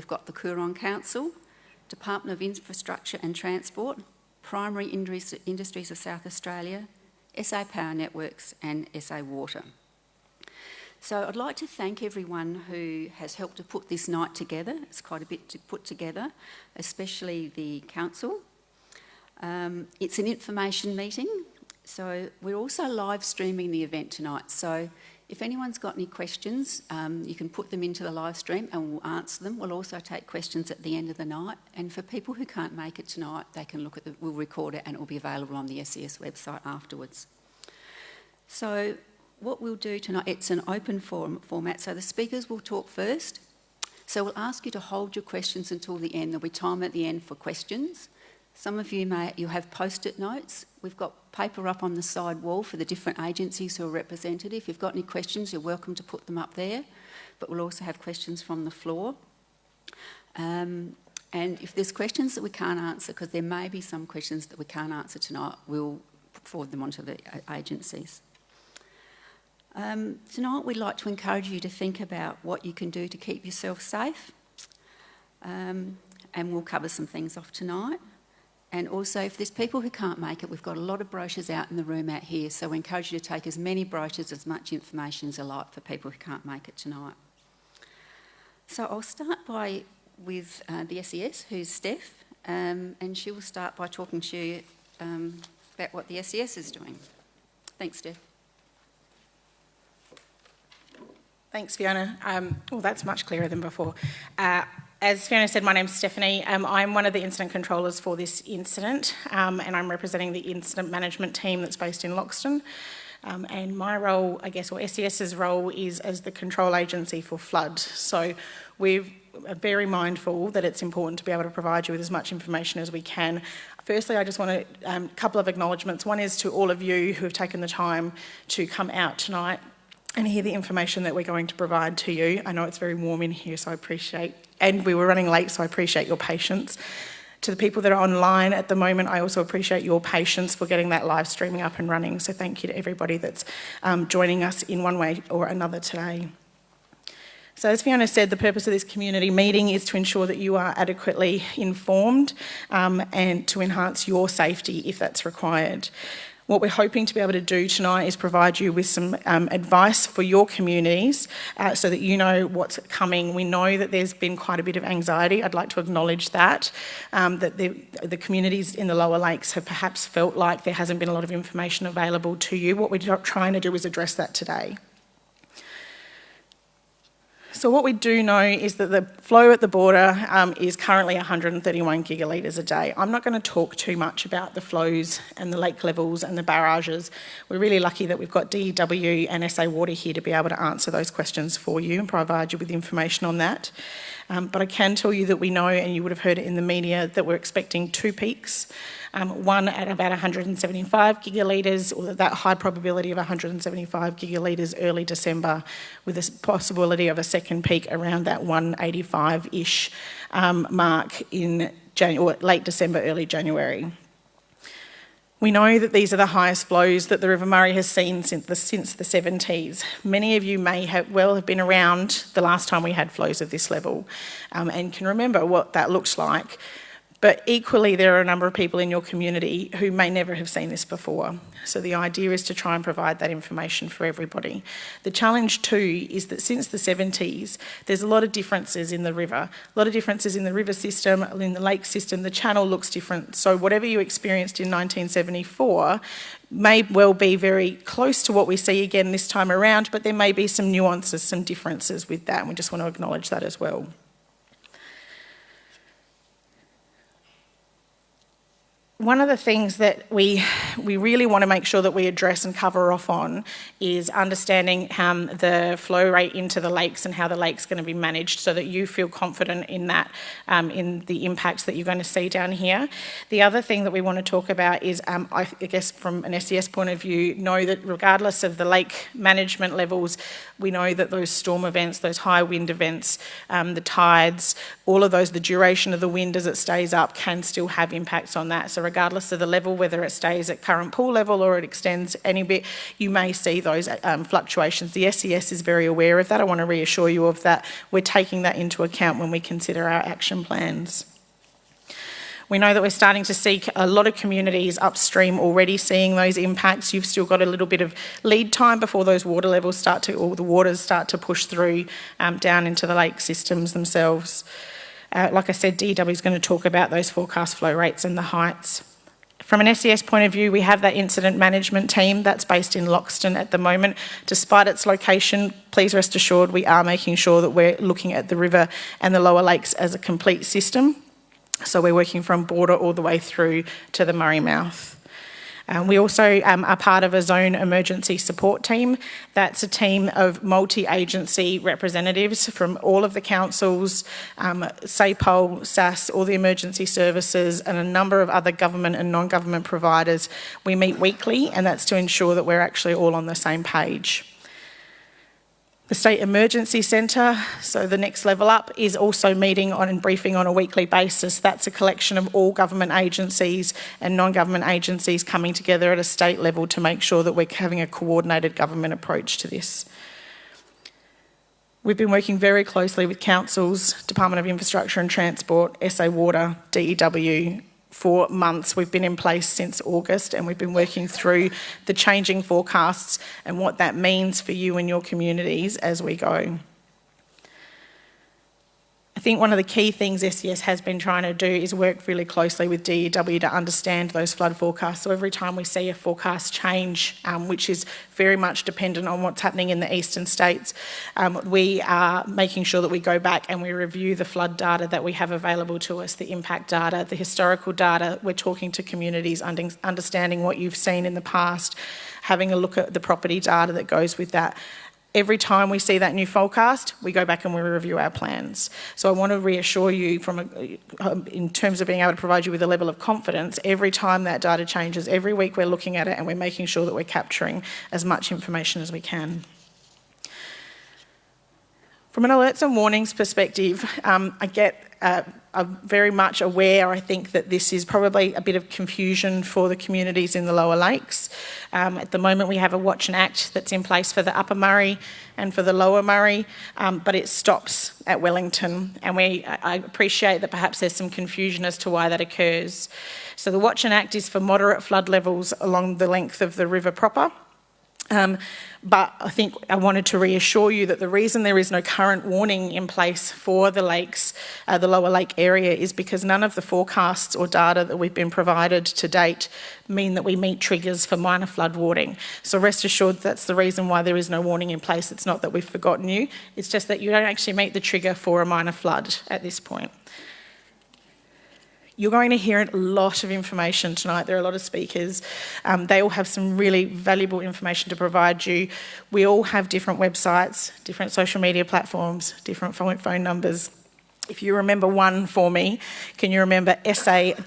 we've got the Coorong Council, Department of Infrastructure and Transport, Primary Industries of South Australia, SA Power Networks and SA Water. So I'd like to thank everyone who has helped to put this night together. It's quite a bit to put together, especially the council. Um, it's an information meeting, so we're also live streaming the event tonight. So if anyone's got any questions, um, you can put them into the live stream and we'll answer them. We'll also take questions at the end of the night. And for people who can't make it tonight, they can look at the, we'll record it and it will be available on the SES website afterwards. So what we'll do tonight, it's an open forum format, so the speakers will talk first. So we'll ask you to hold your questions until the end. There'll be time at the end for questions. Some of you may you have post-it notes. We've got paper up on the side wall for the different agencies who are represented. If you've got any questions, you're welcome to put them up there. But we'll also have questions from the floor. Um, and if there's questions that we can't answer, because there may be some questions that we can't answer tonight, we'll forward them onto the agencies. Um, tonight we'd like to encourage you to think about what you can do to keep yourself safe um, and we'll cover some things off tonight. And also if there's people who can't make it, we've got a lot of brochures out in the room out here so we encourage you to take as many brochures, as much information as you like for people who can't make it tonight. So I'll start by with uh, the SES, who's Steph, um, and she will start by talking to you um, about what the SES is doing. Thanks, Steph. Thanks, Fiona. Um, well, that's much clearer than before. Uh, as Fiona said, my name's Stephanie. Um, I'm one of the incident controllers for this incident, um, and I'm representing the incident management team that's based in Loxton. Um, and my role, I guess, or SES's role is as the control agency for flood. So we're very mindful that it's important to be able to provide you with as much information as we can. Firstly, I just want a um, couple of acknowledgements. One is to all of you who have taken the time to come out tonight and hear the information that we're going to provide to you. I know it's very warm in here, so I appreciate, and we were running late, so I appreciate your patience. To the people that are online at the moment, I also appreciate your patience for getting that live streaming up and running. So thank you to everybody that's um, joining us in one way or another today. So as Fiona said, the purpose of this community meeting is to ensure that you are adequately informed um, and to enhance your safety if that's required. What we're hoping to be able to do tonight is provide you with some um, advice for your communities uh, so that you know what's coming. We know that there's been quite a bit of anxiety. I'd like to acknowledge that, um, that the, the communities in the lower lakes have perhaps felt like there hasn't been a lot of information available to you. What we're trying to do is address that today. So what we do know is that the flow at the border um, is currently 131 gigalitres a day. I'm not going to talk too much about the flows and the lake levels and the barrages. We're really lucky that we've got DEW and SA Water here to be able to answer those questions for you and provide you with information on that. Um, but I can tell you that we know, and you would have heard it in the media, that we're expecting two peaks um, one at about 175 gigalitres, or that high probability of 175 gigalitres early December, with a possibility of a second peak around that 185-ish um, mark in late December, early January. We know that these are the highest flows that the River Murray has seen since the, since the 70s. Many of you may have well have been around the last time we had flows of this level um, and can remember what that looks like. But equally, there are a number of people in your community who may never have seen this before. So the idea is to try and provide that information for everybody. The challenge too is that since the 70s, there's a lot of differences in the river, a lot of differences in the river system, in the lake system, the channel looks different. So whatever you experienced in 1974 may well be very close to what we see again this time around, but there may be some nuances, some differences with that, and we just want to acknowledge that as well. One of the things that we we really want to make sure that we address and cover off on is understanding um, the flow rate into the lakes and how the lake's going to be managed so that you feel confident in that, um, in the impacts that you're going to see down here. The other thing that we want to talk about is, um, I, I guess from an SES point of view, know that regardless of the lake management levels, we know that those storm events, those high wind events, um, the tides, all of those, the duration of the wind as it stays up can still have impacts on that. So regardless of the level, whether it stays at current pool level or it extends any bit, you may see those um, fluctuations. The SES is very aware of that. I want to reassure you of that. We're taking that into account when we consider our action plans. We know that we're starting to see a lot of communities upstream already seeing those impacts. You've still got a little bit of lead time before those water levels start to, or the waters start to push through um, down into the lake systems themselves. Uh, like I said, DEW is going to talk about those forecast flow rates and the heights. From an SES point of view, we have that incident management team that's based in Loxton at the moment. Despite its location, please rest assured we are making sure that we're looking at the river and the lower lakes as a complete system. So we're working from border all the way through to the Murray Mouth. Um, we also um, are part of a zone emergency support team. That's a team of multi-agency representatives from all of the councils, um, SAPOL, SAS, all the emergency services and a number of other government and non-government providers. We meet weekly and that's to ensure that we're actually all on the same page. The State Emergency Centre, so the next level up, is also meeting on and briefing on a weekly basis. That's a collection of all government agencies and non-government agencies coming together at a state level to make sure that we're having a coordinated government approach to this. We've been working very closely with councils, Department of Infrastructure and Transport, SA Water, DEW, for months. We've been in place since August and we've been working through the changing forecasts and what that means for you and your communities as we go. I think one of the key things SES has been trying to do is work really closely with DEW to understand those flood forecasts. So every time we see a forecast change, um, which is very much dependent on what's happening in the eastern states, um, we are making sure that we go back and we review the flood data that we have available to us, the impact data, the historical data. We're talking to communities, understanding what you've seen in the past, having a look at the property data that goes with that every time we see that new forecast, we go back and we review our plans. So I want to reassure you from a, um, in terms of being able to provide you with a level of confidence, every time that data changes, every week we're looking at it and we're making sure that we're capturing as much information as we can. From an alerts and warnings perspective, um, I get uh, I'm very much aware, I think, that this is probably a bit of confusion for the communities in the lower lakes. Um, at the moment, we have a Watch and Act that's in place for the Upper Murray and for the Lower Murray, um, but it stops at Wellington. And we, I appreciate that perhaps there's some confusion as to why that occurs. So the Watch and Act is for moderate flood levels along the length of the river proper. Um, but I think I wanted to reassure you that the reason there is no current warning in place for the lakes, uh, the lower lake area, is because none of the forecasts or data that we've been provided to date mean that we meet triggers for minor flood warning. So rest assured that's the reason why there is no warning in place. It's not that we've forgotten you, it's just that you don't actually meet the trigger for a minor flood at this point. You're going to hear a lot of information tonight. There are a lot of speakers. Um, they all have some really valuable information to provide you. We all have different websites, different social media platforms, different phone numbers. If you remember one for me, can you remember sa.gov.au?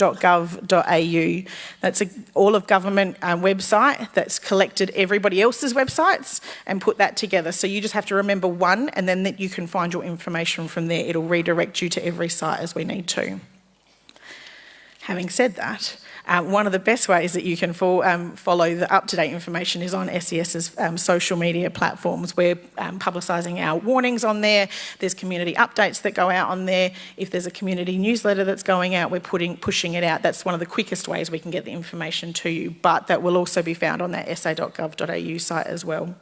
That's a all of government um, website that's collected everybody else's websites and put that together. So you just have to remember one and then that you can find your information from there. It'll redirect you to every site as we need to. Having said that, uh, one of the best ways that you can um, follow the up-to-date information is on SES's um, social media platforms. We're um, publicising our warnings on there. There's community updates that go out on there. If there's a community newsletter that's going out, we're putting pushing it out. That's one of the quickest ways we can get the information to you, but that will also be found on that sa.gov.au site as well.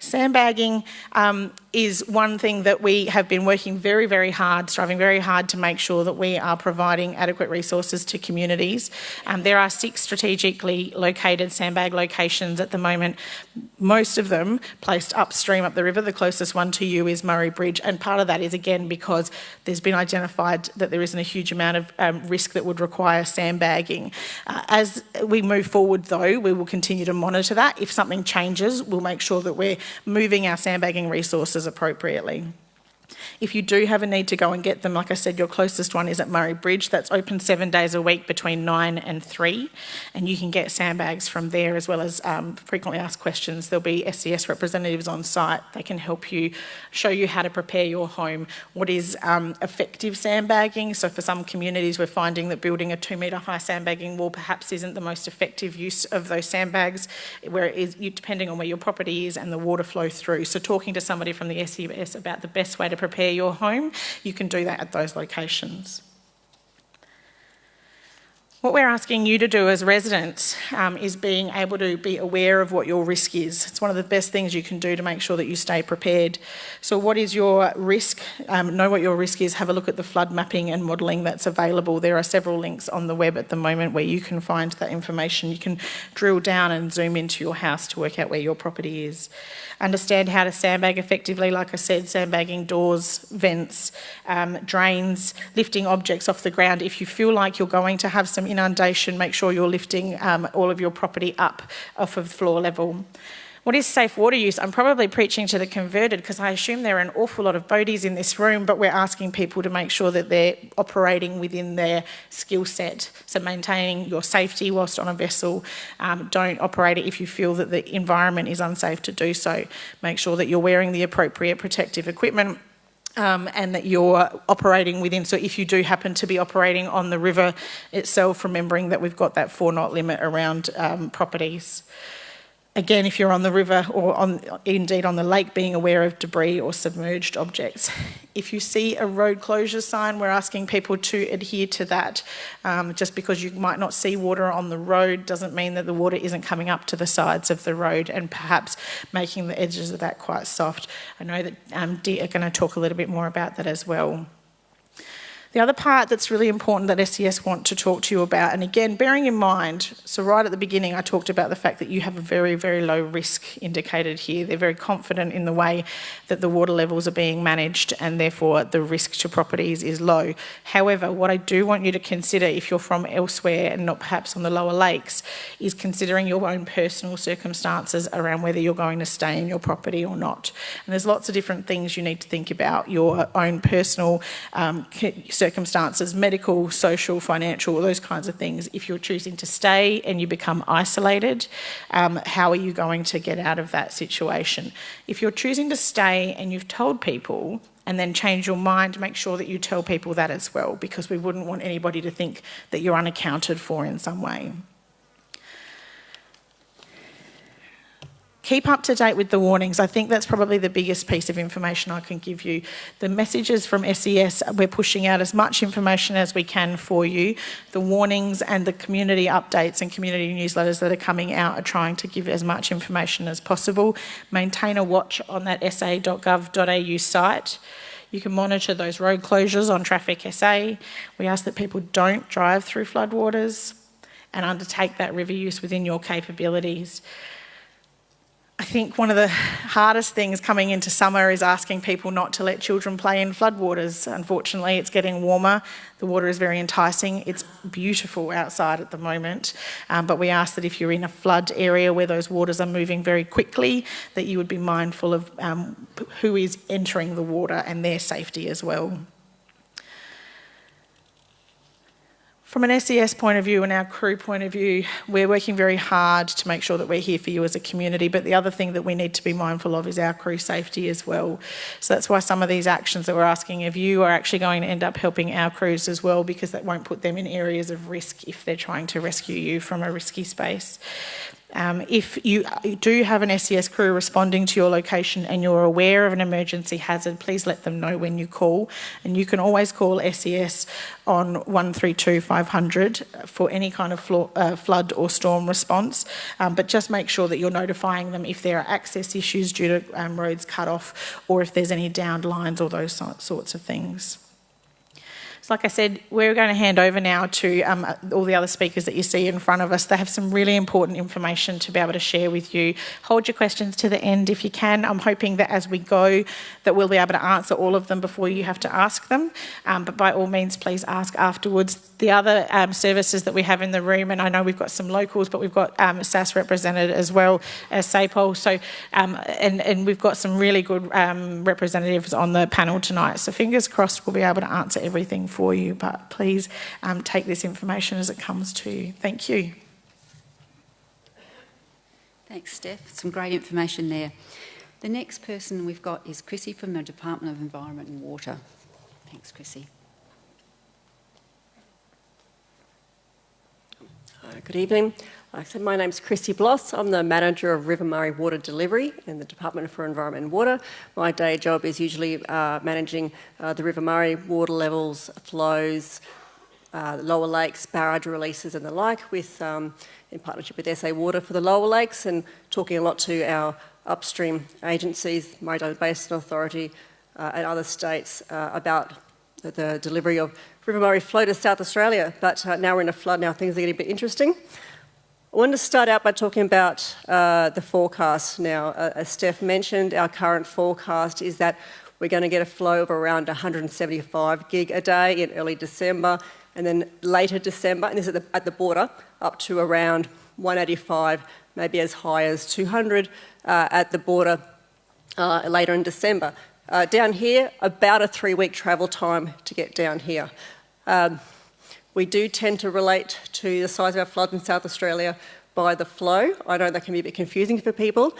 Sandbagging um, is one thing that we have been working very, very hard, striving very hard to make sure that we are providing adequate resources to communities. Um, there are six strategically located sandbag locations at the moment, most of them placed upstream up the river. The closest one to you is Murray Bridge, and part of that is again because there's been identified that there isn't a huge amount of um, risk that would require sandbagging. Uh, as we move forward though, we will continue to monitor that. If something changes, we'll make sure that we're moving our sandbagging resources appropriately. If you do have a need to go and get them, like I said, your closest one is at Murray Bridge. That's open seven days a week between nine and three, and you can get sandbags from there as well as um, frequently asked questions. There'll be SES representatives on site. They can help you, show you how to prepare your home. What is um, effective sandbagging? So for some communities, we're finding that building a two metre high sandbagging wall perhaps isn't the most effective use of those sandbags, where it is depending on where your property is and the water flow through. So talking to somebody from the SES about the best way to prepare your home, you can do that at those locations. What we're asking you to do as residents um, is being able to be aware of what your risk is. It's one of the best things you can do to make sure that you stay prepared. So, what is your risk? Um, know what your risk is. Have a look at the flood mapping and modelling that's available. There are several links on the web at the moment where you can find that information. You can drill down and zoom into your house to work out where your property is understand how to sandbag effectively, like I said, sandbagging doors, vents, um, drains, lifting objects off the ground. If you feel like you're going to have some inundation, make sure you're lifting um, all of your property up off of floor level. What is safe water use? I'm probably preaching to the converted because I assume there are an awful lot of boaties in this room, but we're asking people to make sure that they're operating within their skill set. So maintaining your safety whilst on a vessel. Um, don't operate it if you feel that the environment is unsafe to do so. Make sure that you're wearing the appropriate protective equipment. Um, and that you're operating within. So, if you do happen to be operating on the river itself, remembering that we've got that four knot limit around um, properties again, if you're on the river or on, indeed on the lake, being aware of debris or submerged objects. If you see a road closure sign, we're asking people to adhere to that. Um, just because you might not see water on the road doesn't mean that the water isn't coming up to the sides of the road and perhaps making the edges of that quite soft. I know that um, Dee are going to talk a little bit more about that as well. The other part that's really important that SES want to talk to you about, and again, bearing in mind, so right at the beginning, I talked about the fact that you have a very, very low risk indicated here. They're very confident in the way that the water levels are being managed, and therefore the risk to properties is low. However, what I do want you to consider if you're from elsewhere and not perhaps on the lower lakes is considering your own personal circumstances around whether you're going to stay in your property or not. And there's lots of different things you need to think about your own personal um, circumstances medical, social, financial, those kinds of things. If you're choosing to stay and you become isolated, um, how are you going to get out of that situation? If you're choosing to stay and you've told people, and then change your mind, make sure that you tell people that as well, because we wouldn't want anybody to think that you're unaccounted for in some way. Keep up to date with the warnings. I think that's probably the biggest piece of information I can give you. The messages from SES, we're pushing out as much information as we can for you. The warnings and the community updates and community newsletters that are coming out are trying to give as much information as possible. Maintain a watch on that sa.gov.au site. You can monitor those road closures on Traffic SA. We ask that people don't drive through floodwaters and undertake that river use within your capabilities. I think one of the hardest things coming into summer is asking people not to let children play in floodwaters. Unfortunately, it's getting warmer. The water is very enticing. It's beautiful outside at the moment. Um, but we ask that if you're in a flood area where those waters are moving very quickly, that you would be mindful of um, who is entering the water and their safety as well. From an SES point of view and our crew point of view, we're working very hard to make sure that we're here for you as a community. But the other thing that we need to be mindful of is our crew safety as well. So that's why some of these actions that we're asking of you are actually going to end up helping our crews as well, because that won't put them in areas of risk if they're trying to rescue you from a risky space. Um, if you do have an SES crew responding to your location and you're aware of an emergency hazard, please let them know when you call. And you can always call SES on 132 500 for any kind of uh, flood or storm response. Um, but just make sure that you're notifying them if there are access issues due to um, roads cut off or if there's any downed lines or those sorts of things. So like I said, we're going to hand over now to um, all the other speakers that you see in front of us. They have some really important information to be able to share with you. Hold your questions to the end if you can. I'm hoping that as we go that we'll be able to answer all of them before you have to ask them. Um, but by all means, please ask afterwards. The other um, services that we have in the room, and I know we've got some locals, but we've got um, SAS represented as well as SAPOL. So, um, and, and we've got some really good um, representatives on the panel tonight. So fingers crossed we'll be able to answer everything for you, but please um, take this information as it comes to you. Thank you. Thanks, Steph. Some great information there. The next person we've got is Chrissy from the Department of Environment and Water. Thanks, Chrissy. Good evening. Said, my name's Christy Bloss. I'm the manager of River Murray Water Delivery in the Department for Environment and Water. My day job is usually uh, managing uh, the River Murray water levels, flows, uh, lower lakes, barrage releases and the like with, um, in partnership with SA Water for the lower lakes and talking a lot to our upstream agencies, Murray-Darling Basin Authority uh, and other states uh, about the, the, delivery of River Murray flow to South Australia. But uh, now we're in a flood, now things are getting a bit interesting. I wanted to start out by talking about uh, the forecast now. Uh, as Steph mentioned, our current forecast is that we're going to get a flow of around 175 gig a day in early December, and then later December, and this is at the, at the border, up to around 185, maybe as high as 200 uh, at the border uh, later in December. Uh, down here, about a three-week travel time to get down here. Um, we do tend to relate to the size of our floods in South Australia by the flow. I know that can be a bit confusing for people.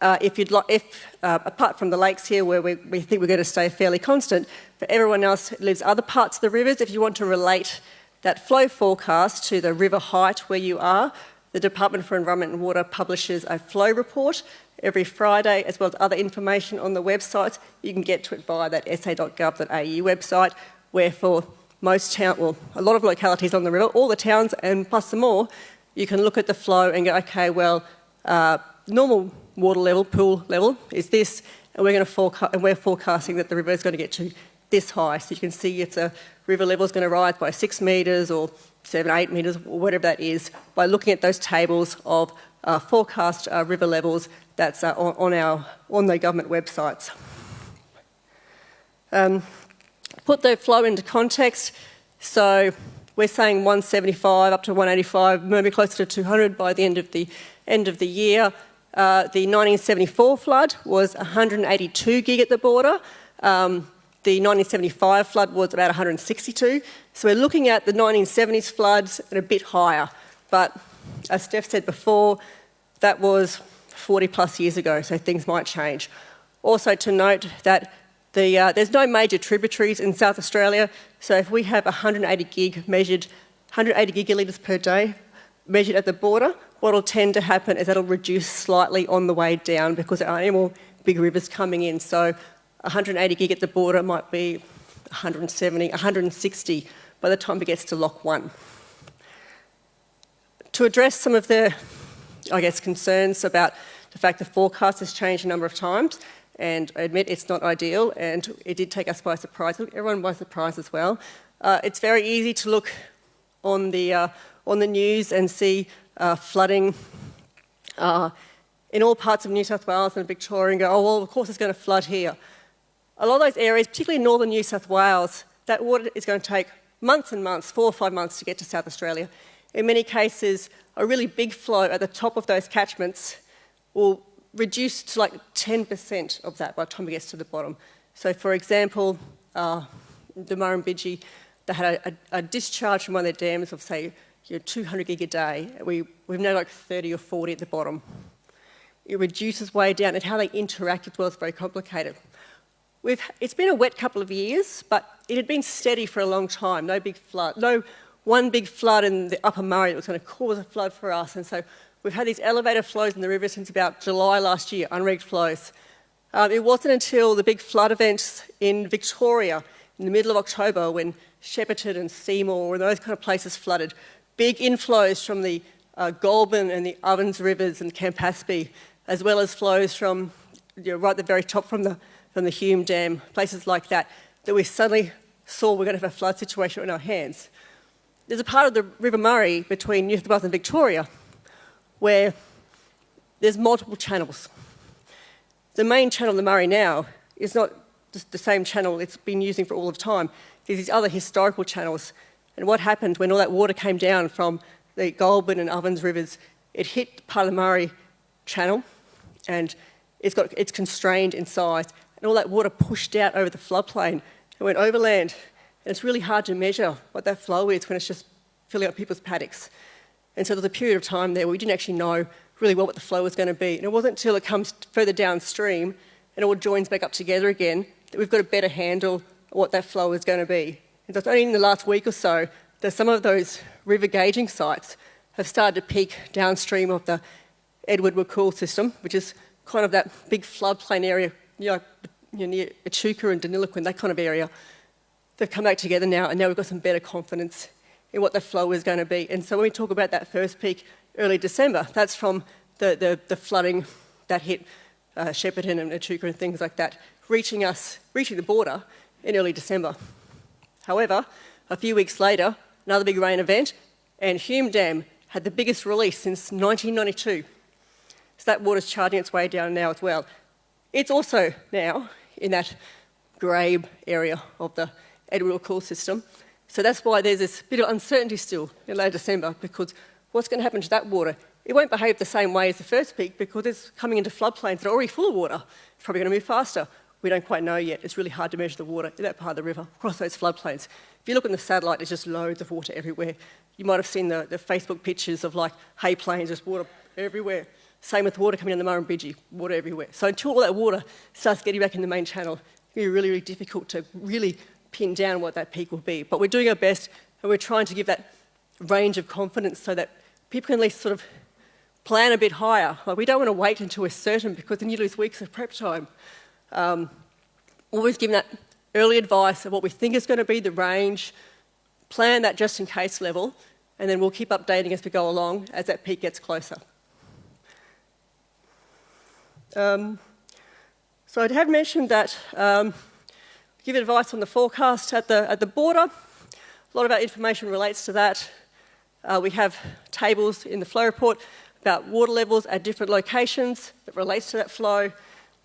Uh, if you'd like, if uh, apart from the lakes here where we, we, think we're going to stay fairly constant, for everyone else who lives other parts of the rivers, if you want to relate that flow forecast to the river height where you are, the Department for Environment and Water publishes a flow report every Friday, as well as other information on the website. You can get to it via that sa.gov.au website, where for most town, well, a lot of localities on the river, all the towns and plus some more, you can look at the flow and go, okay, well, uh, normal water level, pool level is this, and we're going to forecast, and we're forecasting that the river is going to get to this high. So you can see if the river level is going to rise by six metres or seven, eight metres, or whatever that is, by looking at those tables of uh, forecast uh, river levels that's uh, on, on, our on the government websites. Um, put the flow into context, so we're saying 175 up to 185, maybe closer to 200 by the end of the end of the year. Uh, the 1974 flood was 182 gig at the border. Um, the 1975 flood was about 162. So we're looking at the 1970s floods and a bit higher. But as Steph said before, that was 40 plus years ago, so things might change. Also to note that the, uh, there's no major tributaries in South Australia, so if we have 180 gig measured, 180 gigalitres per day measured at the border, what will tend to happen is that'll reduce slightly on the way down because there aren't any more big rivers coming in. So 180 gig at the border might be 170, 160 by the time it gets to Lock 1. To address some of the, I guess, concerns about the fact the forecast has changed a number of times, and I admit it's not ideal, and it did take us by surprise. Everyone by surprise as well. Uh, it's very easy to look on the uh, on the news and see uh, flooding uh, in all parts of New South Wales and Victoria, and go, oh well, of course it's going to flood here. A lot of those areas, particularly northern New South Wales, that water is going to take months and months, four or five months to get to South Australia. In many cases, a really big flow at the top of those catchments will reduced to like 10% of that by the time it gets to the bottom. So for example, uh, the Murrumbidgee, they had a, a, a, discharge from one of their dams of say you know, 200 gig a day. We, we've now like 30 or 40 at the bottom. It reduces way down and how they interact as well is very complicated. We've, it's been a wet couple of years, but it had been steady for a long time, no big flood, no one big flood in the upper Murray that was going to cause a flood for us. And so We've had these elevated flows in the river since about July last year, unrigged flows. Um, it wasn't until the big flood events in Victoria in the middle of October when Shepparton and Seymour and those kind of places flooded. Big inflows from the uh, Goulburn and the Ovens rivers and Campaspe, as well as flows from you know, right at the very top from the, from the Hume Dam, places like that, that we suddenly saw we're going to have a flood situation in our hands. There's a part of the River Murray between New South Wales and Victoria where there's multiple channels. The main channel the Murray now is not just the same channel it's been using for all of time. There's these other historical channels. And what happened when all that water came down from the Goulburn and Ovens rivers, it hit the Murray channel and it's, got, it's constrained in size. And all that water pushed out over the floodplain and went overland. And it's really hard to measure what that flow is when it's just filling up people's paddocks. And so there's a period of time there where we didn't actually know really well what the flow was going to be. And it wasn't until it comes further downstream and it all joins back up together again that we've got a better handle of what that flow is going to be. And so it's only in the last week or so that some of those river gauging sites have started to peak downstream of the Edward-Wakool system, which is kind of that big floodplain area, you know, near Echuca and Deniliquin, that kind of area. They've come back together now, and now we've got some better confidence in what the flow is going to be. And so when we talk about that first peak early December, that's from the, the, the flooding that hit uh, Shepparton and Echuca and things like that, reaching us, reaching the border in early December. However, a few weeks later, another big rain event, and Hume Dam had the biggest release since 1992. So that water's charging its way down now as well. It's also now in that Grabe area of the Edward-Wakool system. So that's why there's this bit of uncertainty still in late December because what's going to happen to that water? It won't behave the same way as the first peak because it's coming into floodplains that are already full of water. It's probably going to move faster. We don't quite know yet. It's really hard to measure the water in that part of the river across those floodplains. If you look on the satellite, there's just loads of water everywhere. You might have seen the, the Facebook pictures of like hay plains, just water everywhere. Same with water coming in the Murrumbidgee, water everywhere. So until all that water starts getting back in the main channel, it's going to be really, really difficult to really pin down what that peak will be. But we're doing our best and we're trying to give that range of confidence so that people can at least sort of plan a bit higher. Like we don't want to wait until we're certain because then you lose weeks of prep time. Um, always giving that early advice of what we think is going to be the range, plan that just in case level, and then we'll keep updating as we go along as that peak gets closer. Um, so I had mentioned that um, give advice on the forecast at the, at the border. A lot of our information relates to that. Uh, we have tables in the flow report about water levels at different locations that relates to that flow.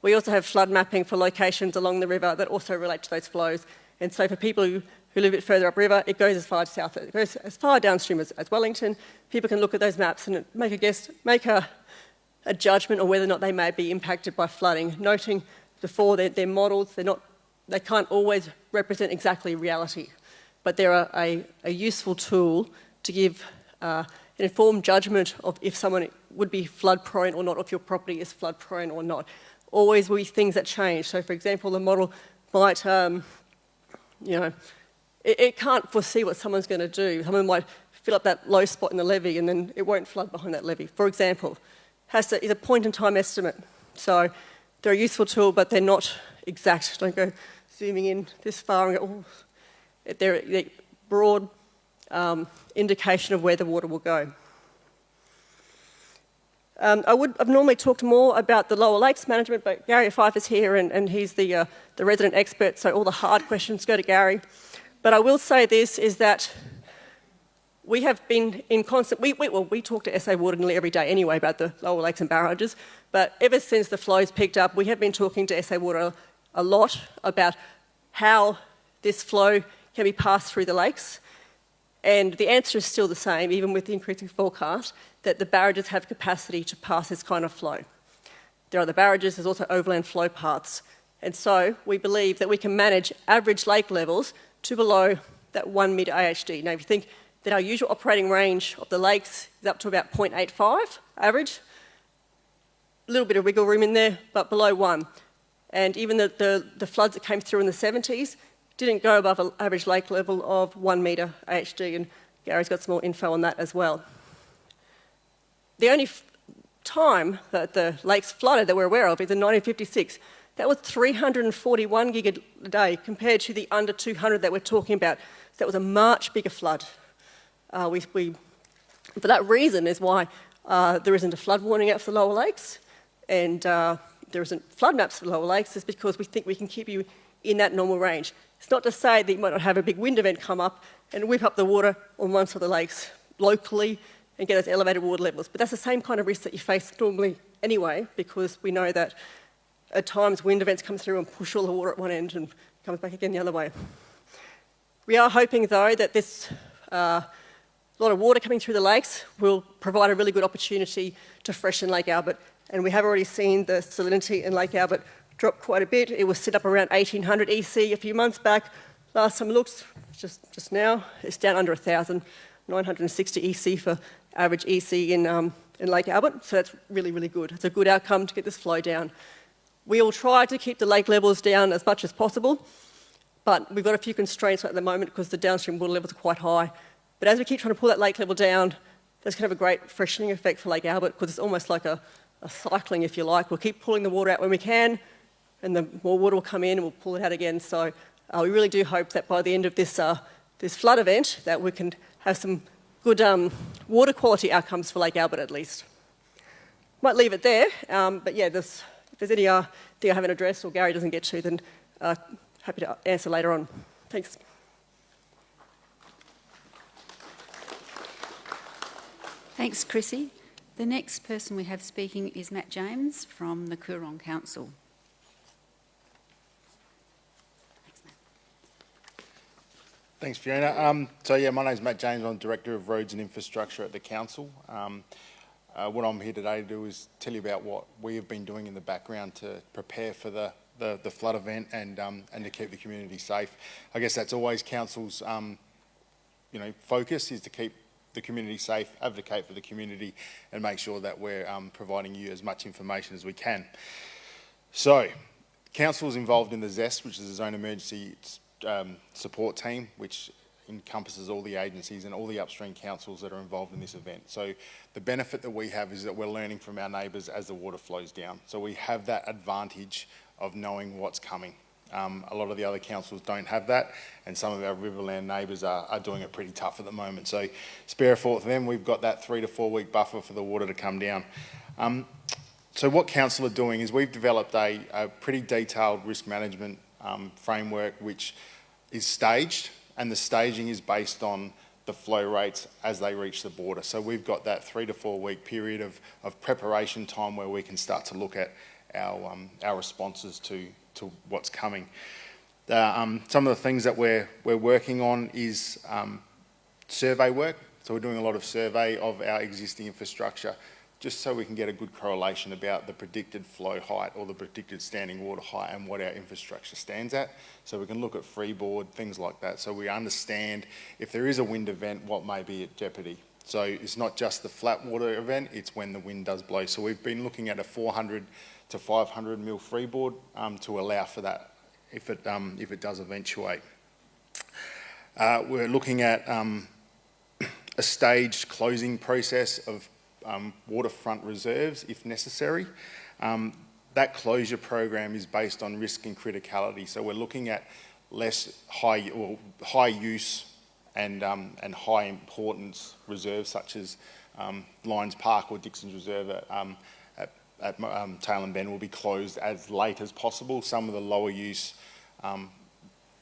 We also have flood mapping for locations along the river that also relate to those flows. And so for people who, who live a bit further upriver, it goes as far south, it goes as far downstream as, as Wellington. People can look at those maps and make a guess, make a, a judgment on whether or not they may be impacted by flooding, noting before their, their models, they're not, they can't always represent exactly reality, but they're a, a, a useful tool to give uh, an informed judgment of if someone would be flood prone or not, if your property is flood prone or not. Always will be things that change. So, for example, the model might, um, you know, it, it, can't foresee what someone's going to do. Someone might fill up that low spot in the levee and then it won't flood behind that levee. For example, has to, is a point in time estimate. So they're a useful tool, but they're not exact. Don't go zooming in this far and go, oh. They're, they're broad um, indication of where the water will go. Um, I would have normally talked more about the lower lakes management, but Gary Fyfe is here and, and he's the, uh, the resident expert, so all the hard questions go to Gary. But I will say this is that we have been in constant, we, we, well, we talk to SA Water nearly every day anyway about the lower lakes and barrages, but ever since the flows picked up, we have been talking to SA Water a lot about how this flow can be passed through the lakes. And the answer is still the same, even with the increasing forecast, that the barrages have capacity to pass this kind of flow. There are the barrages, there's also overland flow paths. And so we believe that we can manage average lake levels to below that one metre AHD. Now, if you think that our usual operating range of the lakes is up to about 0.85 average. A little bit of wiggle room in there, but below one. And even the, the, the floods that came through in the 70s didn't go above an average lake level of one metre AHD, and Gary's got some more info on that as well. The only time that the lakes flooded that we're aware of is in 1956. That was 341 gig a day compared to the under 200 that we're talking about. So that was a much bigger flood. Uh, we, we, for that reason is why uh, there isn't a flood warning out for the lower lakes and uh, there isn't flood maps for lower lakes is because we think we can keep you in that normal range. It's not to say that you might not have a big wind event come up and whip up the water on one side of the lakes locally and get those elevated water levels. But that's the same kind of risk that you face normally anyway, because we know that at times wind events come through and push all the water at one end and comes back again the other way. We are hoping though that this uh, lot of water coming through the lakes will provide a really good opportunity to freshen Lake Albert. And we have already seen the salinity in Lake Albert drop quite a bit. It was set up around 1800 EC a few months back. Last time I looked, just, just now, it's down under 1,000, 960 EC for average EC in, um, in Lake Albert. So that's really, really good. It's a good outcome to get this flow down. We will try to keep the lake levels down as much as possible, but we've got a few constraints at the moment because the downstream water levels are quite high. But as we keep trying to pull that lake level down, that's going to have a great freshening effect for Lake Albert because it's almost like a, a cycling, if you like. We'll keep pulling the water out when we can, and the more water will come in and we'll pull it out again. So uh, we really do hope that by the end of this, uh, this flood event that we can have some good um, water quality outcomes for Lake Albert at least. Might leave it there, um, but yeah, if there's any uh, thing I haven't addressed or Gary doesn't get to, then uh, happy to answer later on. Thanks. Thanks, Chrissy. The next person we have speaking is Matt James from the Coorong Council. Thanks, Fiona. Um, so, yeah, my name's Matt James. I'm Director of Roads and Infrastructure at the Council. Um, uh, what I'm here today to do is tell you about what we have been doing in the background to prepare for the, the, the flood event and, um, and to keep the community safe. I guess that's always Council's um, you know, focus is to keep the community safe, advocate for the community and make sure that we're um, providing you as much information as we can. So, Council is involved in the ZEST, which is the Zone Emergency um, support team, which encompasses all the agencies and all the upstream councils that are involved in this event. So the benefit that we have is that we're learning from our neighbours as the water flows down. So we have that advantage of knowing what's coming. Um, a lot of the other councils don't have that, and some of our Riverland neighbours are, are, doing it pretty tough at the moment. So spare a thought for them. We've got that three to four week buffer for the water to come down. Um, so what council are doing is we've developed a, a pretty detailed risk management um, framework which is staged and the staging is based on the flow rates as they reach the border. So we've got that three to four week period of, of preparation time where we can start to look at our, um, our responses to, to what's coming. Uh, um, some of the things that we're, we're working on is um, survey work. So we're doing a lot of survey of our existing infrastructure just so we can get a good correlation about the predicted flow height or the predicted standing water height and what our infrastructure stands at. So we can look at freeboard, things like that, so we understand if there is a wind event, what may be at jeopardy. So it's not just the flat water event, it's when the wind does blow. So we've been looking at a 400 to 500 mil freeboard um, to allow for that if it, um, if it does eventuate. Uh, we're looking at um, a staged closing process of um, waterfront reserves if necessary. Um, that closure program is based on risk and criticality. So we're looking at less high or high use and, um, and high importance reserves such as um, Lions Park or Dixon's Reserve at, um, at, at um, Tailem Bend will be closed as late as possible. Some of the lower use um,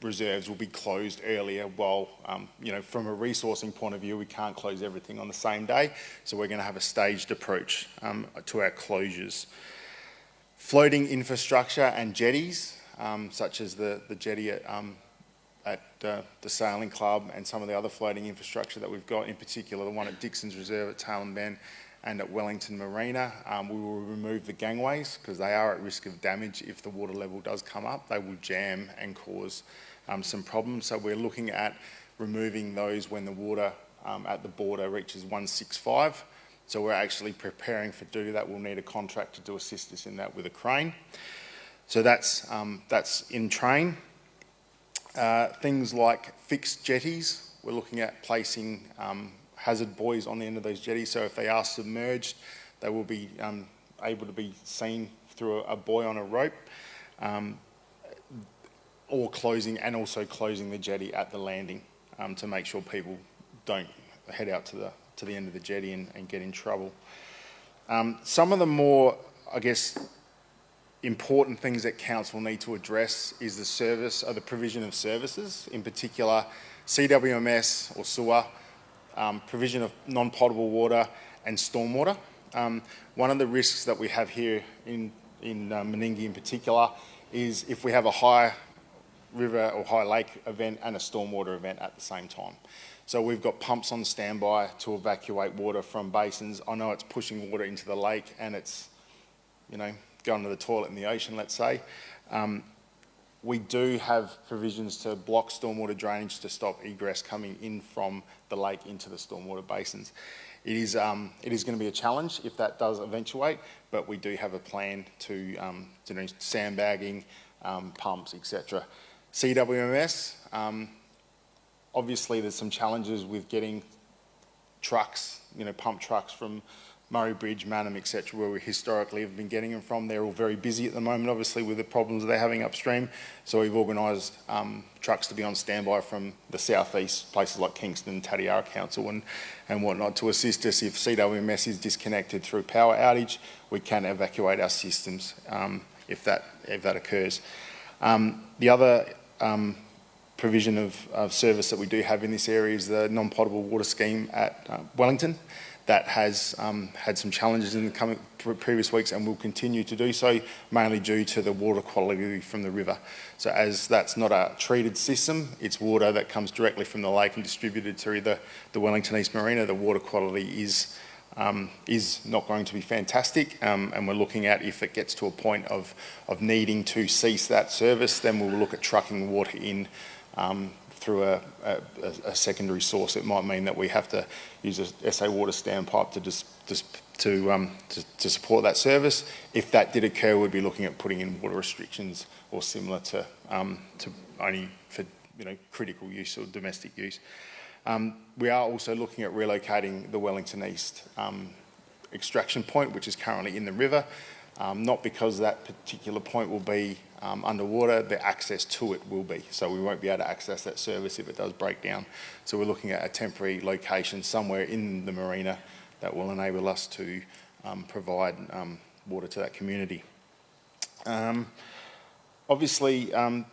reserves will be closed earlier while, um, you know, from a resourcing point of view, we can't close everything on the same day. So we're going to have a staged approach um, to our closures. Floating infrastructure and jetties, such as the, the jetty at, at uh, the Sailing Club and some of the other floating infrastructure that we've got, in particular the one at Dixon's Reserve at Tailem Bend and at Wellington Marina. Um, we will remove the gangways because they are at risk of damage if the water level does come up. They will jam and cause um, some problems. So we're looking at removing those when the water um, at the border reaches 165. So we're actually preparing for do that. We'll need a contractor to assist us in that with a crane. So that's, um, that's in train. Uh, things like fixed jetties, we're looking at placing um, hazard buoys on the end of those jetties. So if they are submerged, they will be um, able to be seen through a, buoy on a rope. Um, or closing and also closing the jetty at the landing um, to make sure people don't head out to the to the end of the jetty and, and get in trouble. Um, some of the more, I guess, important things that council need to address is the service or the provision of services, in particular CWMS or sewer, um, provision of non-potable water and stormwater. Um, one of the risks that we have here in, in uh, Meningie in particular is if we have a high river or high lake event and a stormwater event at the same time. So we've got pumps on standby to evacuate water from basins. I know it's pushing water into the lake and it's, you know, going to the toilet in the ocean, let's say. Um, we do have provisions to block stormwater drainage to stop egress coming in from the lake into the stormwater basins. It is, um, it is going to be a challenge if that does eventuate, but we do have a plan to, um, to sandbagging, um, pumps, etc. CWMS, um, obviously there's some challenges with getting trucks, you know, pump trucks from Murray Bridge, Mannum, etc., where we historically have been getting them from. They're all very busy at the moment, obviously, with the problems they're having upstream. So we've organised um, trucks to be on standby from the southeast, places like Kingston, Tatiara Council and, and whatnot, to assist us if CWMS is disconnected through power outage, we can evacuate our systems um, if, that, if that occurs. Um, the other um, provision of, of, service that we do have in this area is the non-potable water scheme at uh, Wellington that has um, had some challenges in the coming previous weeks and will continue to do so, mainly due to the water quality from the river. So as that's not a treated system, it's water that comes directly from the lake and distributed through the, the Wellington East Marina, the water quality is um, is not going to be fantastic um, and we're looking at if it gets to a point of, of needing to cease that service, then we'll look at trucking water in um, through a, a, a, secondary source. It might mean that we have to use a SA water standpipe to, just, just to, um, to, to, support that service. If that did occur, we'd be looking at putting in water restrictions or similar to, um, to only for you know, critical use or domestic use. Um, we are also looking at relocating the Wellington East um, extraction point, which is currently in the river, um, not because that particular point will be um, underwater, the access to it will be. So we won't be able to access that service if it does break down. So we're looking at a temporary location somewhere in the marina that will enable us to um, provide um, water to that community. Um, obviously, um,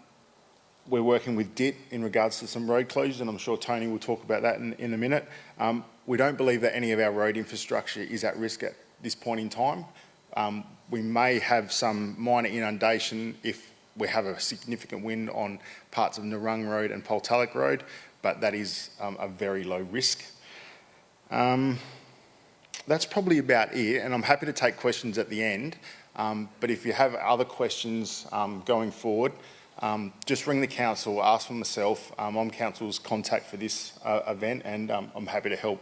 we're working with DIT in regards to some road closures, and I'm sure Tony will talk about that in, in a minute. Um, we don't believe that any of our road infrastructure is at risk at this point in time. Um, we may have some minor inundation if we have a significant wind on parts of Narrung Road and Poltalloch Road, but that is um, a very low risk. Um, that's probably about it, and I'm happy to take questions at the end. Um, but if you have other questions um, going forward, um, just ring the council, ask for myself. Um, I'm council's contact for this uh, event, and I'm happy to help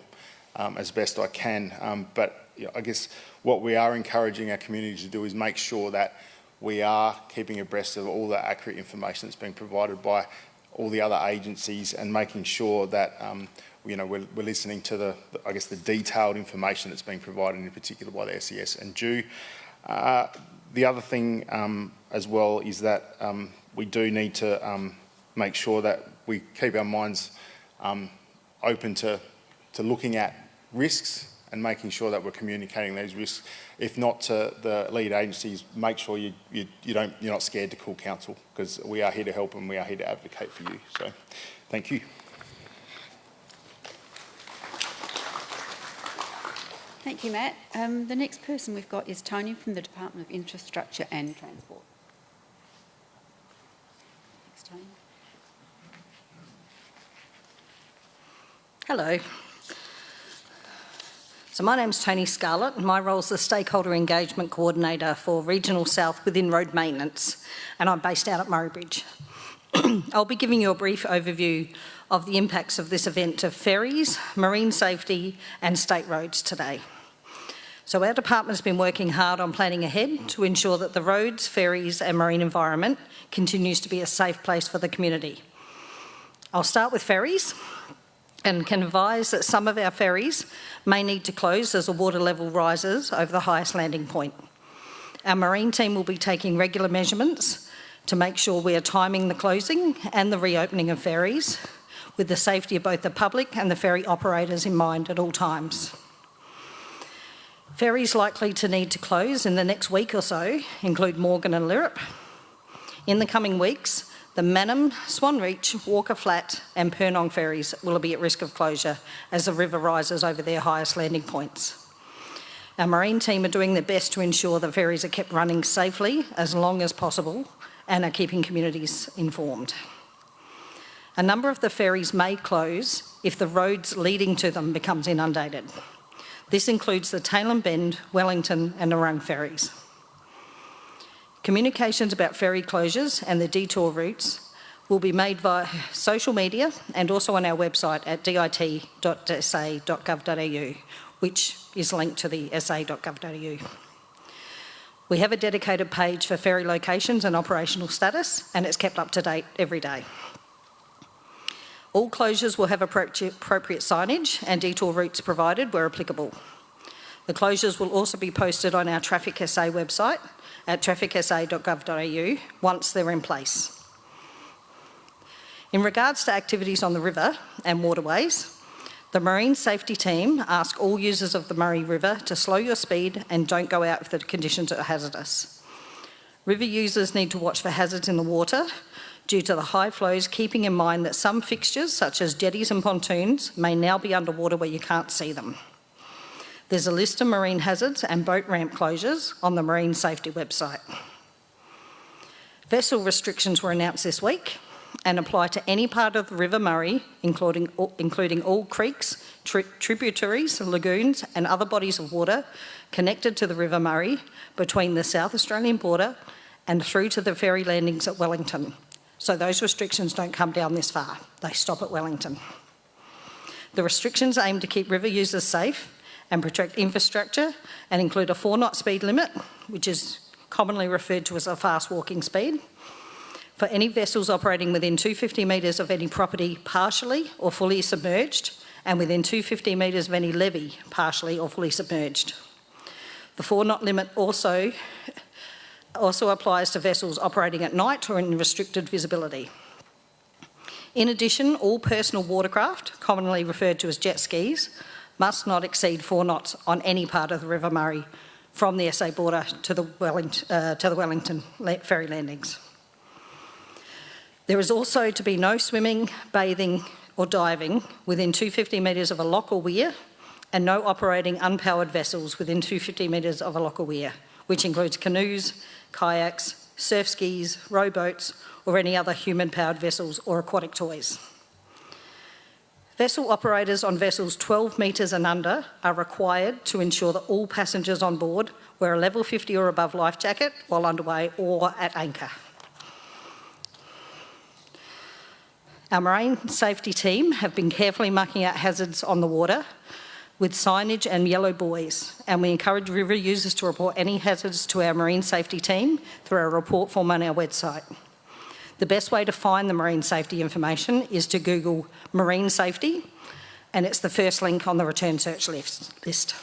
as best I can. but I guess what we are encouraging our community to do is make sure that we are keeping abreast of all the accurate information that's being provided by all the other agencies and making sure that um, you know we're, we're listening to the, the, I guess the detailed information that's being provided in particular by the SES and DEW. Uh, the other thing um, as well is that um, we do need to um, make sure that we keep our minds um, open to, to looking at risks and making sure that we're communicating those risks. If not to the lead agencies, make sure you, you, you don't, you're not scared to call council because we are here to help and we are here to advocate for you. So thank you. Thank you, Matt. Um, the next person we've got is Tony from the Department of Infrastructure and Transport. Thanks, Tony. Hello. So my name's Tony Scarlett and my role is the Stakeholder Engagement Coordinator for Regional South within Road Maintenance and I'm based out at Murray Bridge. I'll be giving you a brief overview of the impacts of this event to ferries, marine safety and state roads today. So our department has been working hard on planning ahead to ensure that the roads, ferries and marine environment continues to be a safe place for the community. I'll start with ferries and can advise that some of our ferries may need to close as the water level rises over the highest landing point. Our marine team will be taking regular measurements to make sure we are timing the closing and the reopening of ferries with the safety of both the public and the ferry operators in mind at all times. Ferries likely to need to close in the next week or so include Morgan and Lyrup. In the coming weeks, the Mannum, Swan Reach, Walker Flat and Purnong ferries will be at risk of closure as the river rises over their highest landing points. Our marine team are doing their best to ensure the ferries are kept running safely as long as possible and are keeping communities informed. A number of the ferries may close if the roads leading to them becomes inundated. This includes the Tailem Bend, Wellington and Narrung ferries. Communications about ferry closures and the detour routes will be made via social media and also on our website at dit.sa.gov.au, which is linked to the sa.gov.au. We have a dedicated page for ferry locations and operational status, and it's kept up to date every day. All closures will have appropriate signage and detour routes provided where applicable. The closures will also be posted on our Traffic SA website at trafficsa.gov.au once they're in place. In regards to activities on the river and waterways, the Marine Safety Team ask all users of the Murray River to slow your speed and don't go out if the conditions are hazardous. River users need to watch for hazards in the water due to the high flows, keeping in mind that some fixtures, such as jetties and pontoons, may now be underwater where you can't see them. There's a list of marine hazards and boat ramp closures on the Marine Safety website. Vessel restrictions were announced this week and apply to any part of the River Murray, including, including all creeks, tri tributaries, lagoons and other bodies of water connected to the River Murray between the South Australian border and through to the ferry landings at Wellington, so those restrictions don't come down this far. They stop at Wellington. The restrictions aim to keep river users safe and protect infrastructure and include a four knot speed limit, which is commonly referred to as a fast walking speed, for any vessels operating within 250 metres of any property partially or fully submerged and within 250 metres of any levee partially or fully submerged. The four knot limit also also applies to vessels operating at night or in restricted visibility. In addition, all personal watercraft, commonly referred to as jet skis, must not exceed four knots on any part of the River Murray from the SA border to the Wellington, uh, to the Wellington ferry landings. There is also to be no swimming, bathing or diving within 250 metres of a lock or weir and no operating unpowered vessels within 250 metres of a lock or weir, which includes canoes, kayaks, surf skis, rowboats, or any other human-powered vessels or aquatic toys. Vessel operators on vessels 12 metres and under are required to ensure that all passengers on board wear a level 50 or above life jacket while underway or at anchor. Our marine safety team have been carefully marking out hazards on the water with signage and yellow buoys, and we encourage river users to report any hazards to our marine safety team through our report form on our website. The best way to find the marine safety information is to Google marine safety, and it's the first link on the return search list.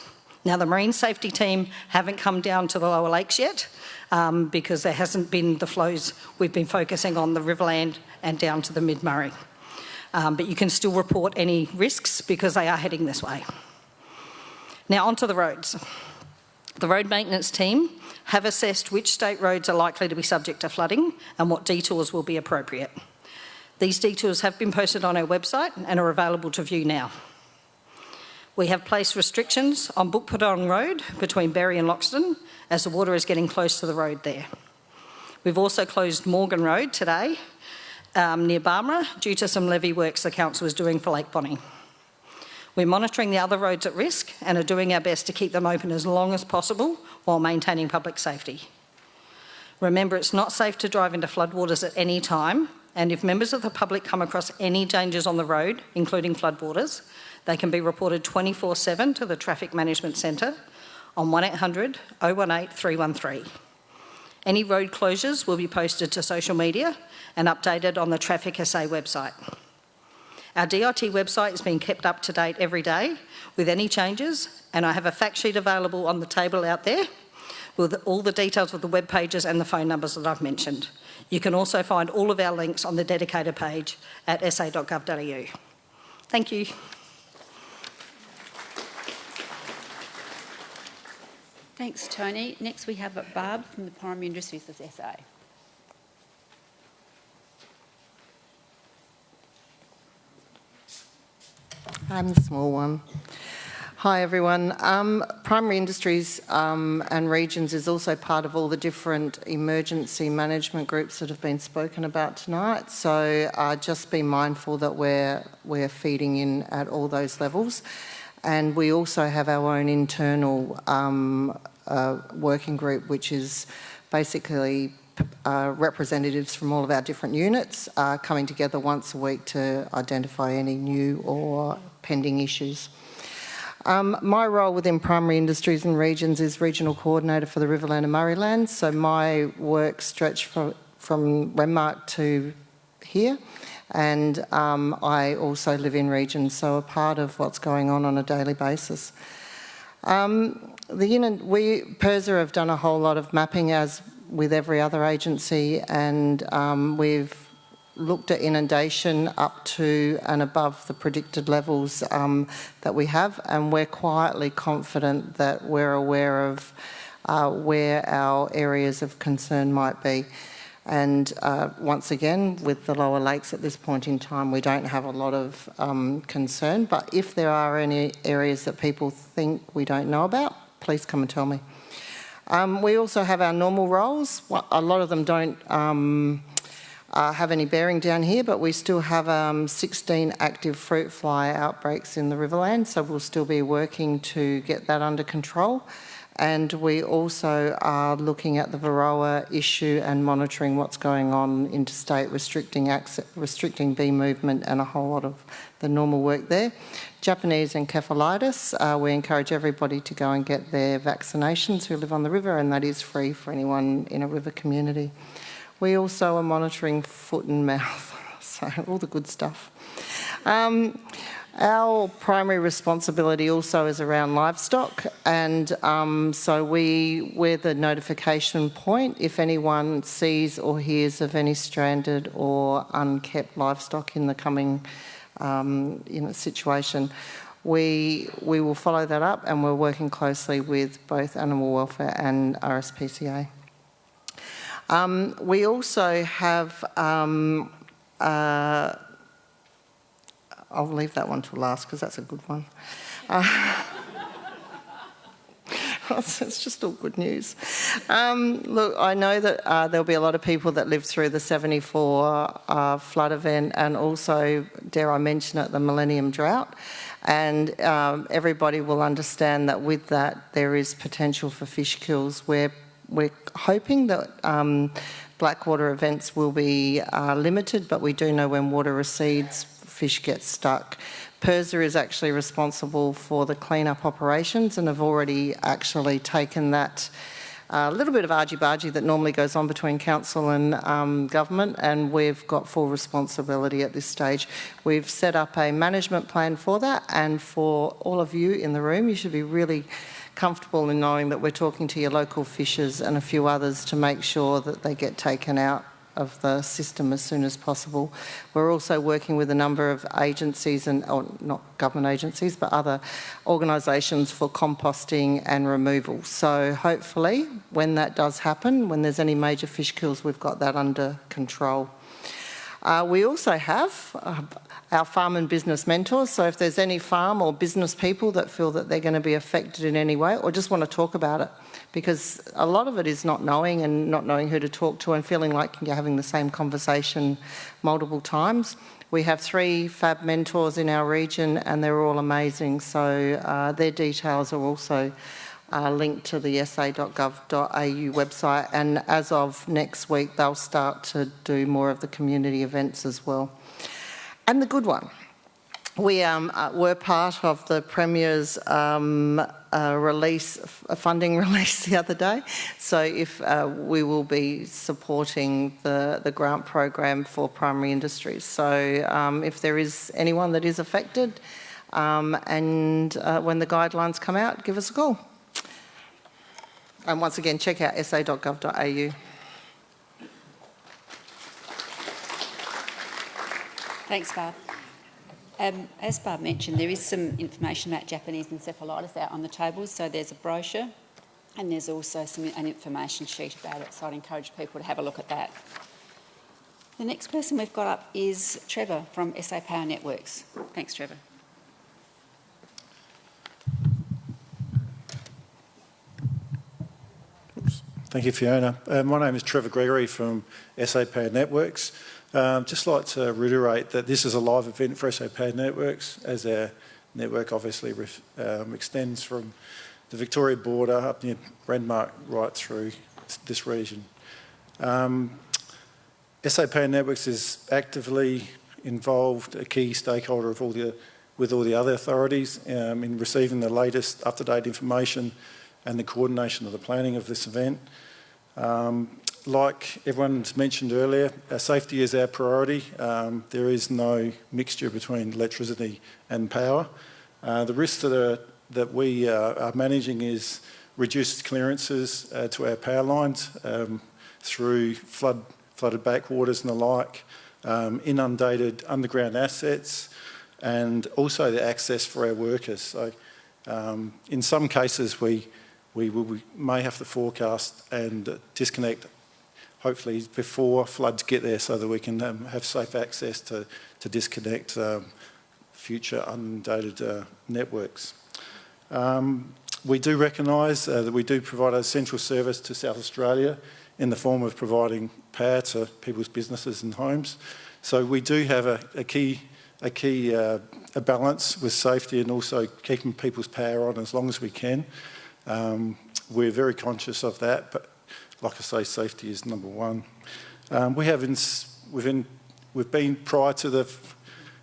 Now, the marine safety team haven't come down to the lower lakes yet um, because there hasn't been the flows. We've been focusing on the Riverland and down to the mid-Murray. Um, but you can still report any risks because they are heading this way. Now onto the roads. The road maintenance team have assessed which state roads are likely to be subject to flooding and what detours will be appropriate. These detours have been posted on our website and are available to view now. We have placed restrictions on Bookpurnong Road between Berri and Loxton as the water is getting close to the road there. We've also closed Morgan Road today um, near Barmera due to some levee works the council is doing for Lake Bonney. We're monitoring the other roads at risk and are doing our best to keep them open as long as possible while maintaining public safety. Remember, it's not safe to drive into floodwaters at any time, and if members of the public come across any dangers on the road, including floodwaters, they can be reported 24-7 to the Traffic Management Centre on 1800 018 313. Any road closures will be posted to social media and updated on the Traffic SA website. Our DIT website is being kept up to date every day with any changes and I have a fact sheet available on the table out there with all the details of the web pages and the phone numbers that I've mentioned. You can also find all of our links on the dedicated page at sa.gov.au. Thank you. Thanks, Tony. Next, we have Barb from the Primary Industries of SA. I'm the small one. Hi everyone. Um, primary industries um, and regions is also part of all the different emergency management groups that have been spoken about tonight. So uh, just be mindful that we're we're feeding in at all those levels, and we also have our own internal um, uh, working group, which is basically uh, representatives from all of our different units uh, coming together once a week to identify any new or pending issues. Um, my role within primary industries and regions is regional coordinator for the Riverland and Murrayland. So my work stretched from, from to here. And um, I also live in regions, so a part of what's going on on a daily basis. Um, the unit, we, PIRSA have done a whole lot of mapping as with every other agency and um, we've looked at inundation up to and above the predicted levels um, that we have and we're quietly confident that we're aware of uh, where our areas of concern might be. And uh, once again, with the lower lakes at this point in time, we don't have a lot of um, concern. But if there are any areas that people think we don't know about, please come and tell me. Um, we also have our normal roles. A lot of them don't um, uh, have any bearing down here, but we still have um, 16 active fruit fly outbreaks in the Riverland, so we'll still be working to get that under control. And we also are looking at the Varroa issue and monitoring what's going on interstate, restricting, access, restricting bee movement and a whole lot of the normal work there. Japanese encephalitis, uh, we encourage everybody to go and get their vaccinations who live on the river and that is free for anyone in a river community. We also are monitoring foot and mouth, so all the good stuff. Um, our primary responsibility also is around livestock and um, so we, we're the notification point if anyone sees or hears of any stranded or unkept livestock in the coming um, you know, situation. We, we will follow that up and we're working closely with both animal welfare and RSPCA. Um, we also have, um, uh, I'll leave that one to last because that's a good one. Uh, it's just all good news. Um, look, I know that uh, there'll be a lot of people that lived through the 74 uh, flood event and also, dare I mention it, the Millennium Drought. And um, everybody will understand that with that, there is potential for fish kills where we're hoping that um, blackwater events will be uh, limited, but we do know when water recedes, fish get stuck. PIRSA is actually responsible for the cleanup operations and have already actually taken that a uh, little bit of argy-bargy that normally goes on between council and um, government and we've got full responsibility at this stage. We've set up a management plan for that and for all of you in the room, you should be really comfortable in knowing that we're talking to your local fishers and a few others to make sure that they get taken out of the system as soon as possible. We're also working with a number of agencies and or not government agencies but other organisations for composting and removal. So hopefully when that does happen, when there's any major fish kills, we've got that under control. Uh, we also have uh, our farm and business mentors. So if there's any farm or business people that feel that they're going to be affected in any way or just want to talk about it, because a lot of it is not knowing and not knowing who to talk to and feeling like you're having the same conversation multiple times. We have three FAB mentors in our region and they're all amazing. So uh, their details are also uh, linked to the sa.gov.au website and as of next week they'll start to do more of the community events as well. And the good one. We um, uh, were part of the Premier's um, uh, release, funding release the other day. So if uh, we will be supporting the, the grant program for primary industries. So um, if there is anyone that is affected um, and uh, when the guidelines come out, give us a call. And once again, check out sa.gov.au. Thanks, Barb. Um, as Barb mentioned, there is some information about Japanese encephalitis out on the tables. So there's a brochure And there's also some, an information sheet about it, so I'd encourage people to have a look at that. The next person we've got up is Trevor from SA Power Networks. Thanks, Trevor. Thank you, Fiona. Uh, my name is Trevor Gregory from SA Power Networks. Um, just like to reiterate that this is a live event for Power Networks, as our network obviously um, extends from the Victoria border up near Renmark right through this region. Um, Power Networks is actively involved, a key stakeholder of all the, with all the other authorities um, in receiving the latest up-to-date information and the coordination of the planning of this event. Um, like everyone's mentioned earlier, our safety is our priority. Um, there is no mixture between electricity and power. Uh, the risks that, are, that we uh, are managing is reduced clearances uh, to our power lines um, through flood, flooded backwaters and the like, um, inundated underground assets, and also the access for our workers. So um, in some cases, we we, we may have to forecast and disconnect hopefully before floods get there so that we can um, have safe access to, to disconnect um, future inundated uh, networks. Um, we do recognise uh, that we do provide a central service to South Australia in the form of providing power to people's businesses and homes. So we do have a, a key, a key uh, a balance with safety and also keeping people's power on as long as we can. Um, we're very conscious of that, but like I say, safety is number one. Um, we have in, we've, in, we've been prior to the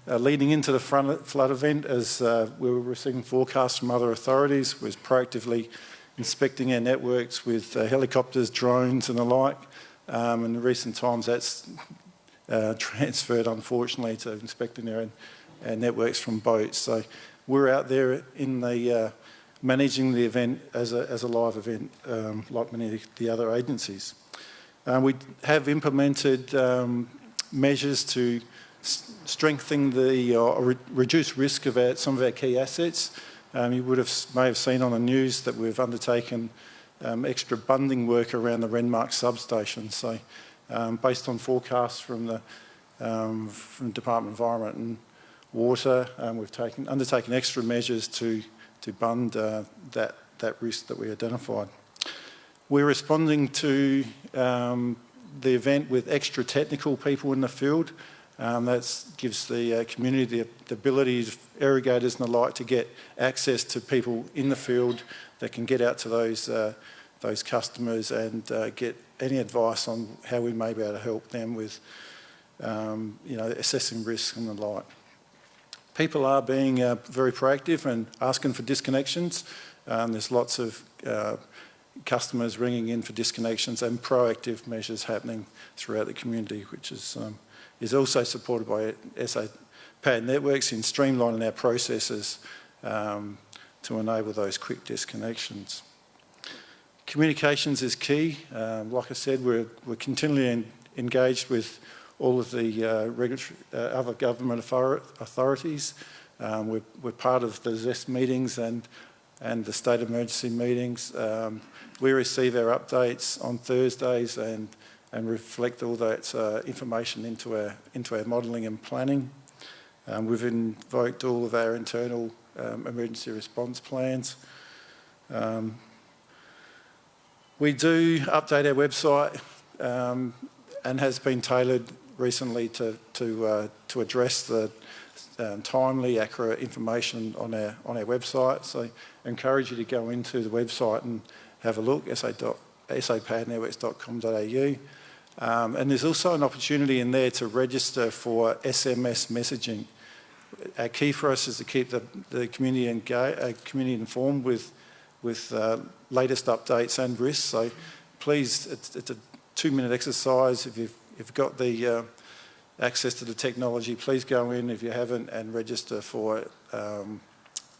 uh, leading into the flood event as uh, we were receiving forecasts from other authorities, was proactively inspecting our networks with uh, helicopters, drones and the like. Um, in recent times that's uh, transferred unfortunately to inspecting our, our, networks from boats. So we're out there in the uh, managing the event as a, as a live event, um, like many of the other agencies. Uh, we have implemented um, measures to strengthen the, or re reduce risk of our, some of our key assets. Um, you would have, may have seen on the news that we've undertaken um, extra bunding work around the Renmark substation. So um, based on forecasts from the um, from Department of Environment and Water, we've taken, undertaken extra measures to to bund uh, that, that risk that we identified. We're responding to um, the event with extra technical people in the field. Um, that gives the uh, community the, the ability, of irrigators and the like, to get access to people in the field that can get out to those, uh, those customers and uh, get any advice on how we may be able to help them with um, you know, assessing risk and the like people are being uh, very proactive and asking for disconnections. Um, there's lots of uh, customers ringing in for disconnections and proactive measures happening throughout the community, which is, um, is also supported by SA Power Networks in streamlining our processes um, to enable those quick disconnections. Communications is key. Um, like I said, we're, we're continually engaged with all of the uh, regulatory, uh, other government authorities. Um, we're, we're, part of the ZEST meetings and, and the state emergency meetings. Um, we receive our updates on Thursdays and, and reflect all that uh, information into our, into our modelling and planning. Um, we've invoked all of our internal um, emergency response plans. Um, we do update our website um, and has been tailored recently to, to, uh, to address the um, timely, accurate information on our, on our website. So I encourage you to go into the website and have a look, sapowernetworks.com.au. Um, and there's also an opportunity in there to register for SMS messaging. Our key for us is to keep the, the community, engaged, uh, community informed with, with uh, latest updates and risks. So please, it's, it's a two-minute exercise. If you've you've got the uh, access to the technology, please go in if you haven't and register for um,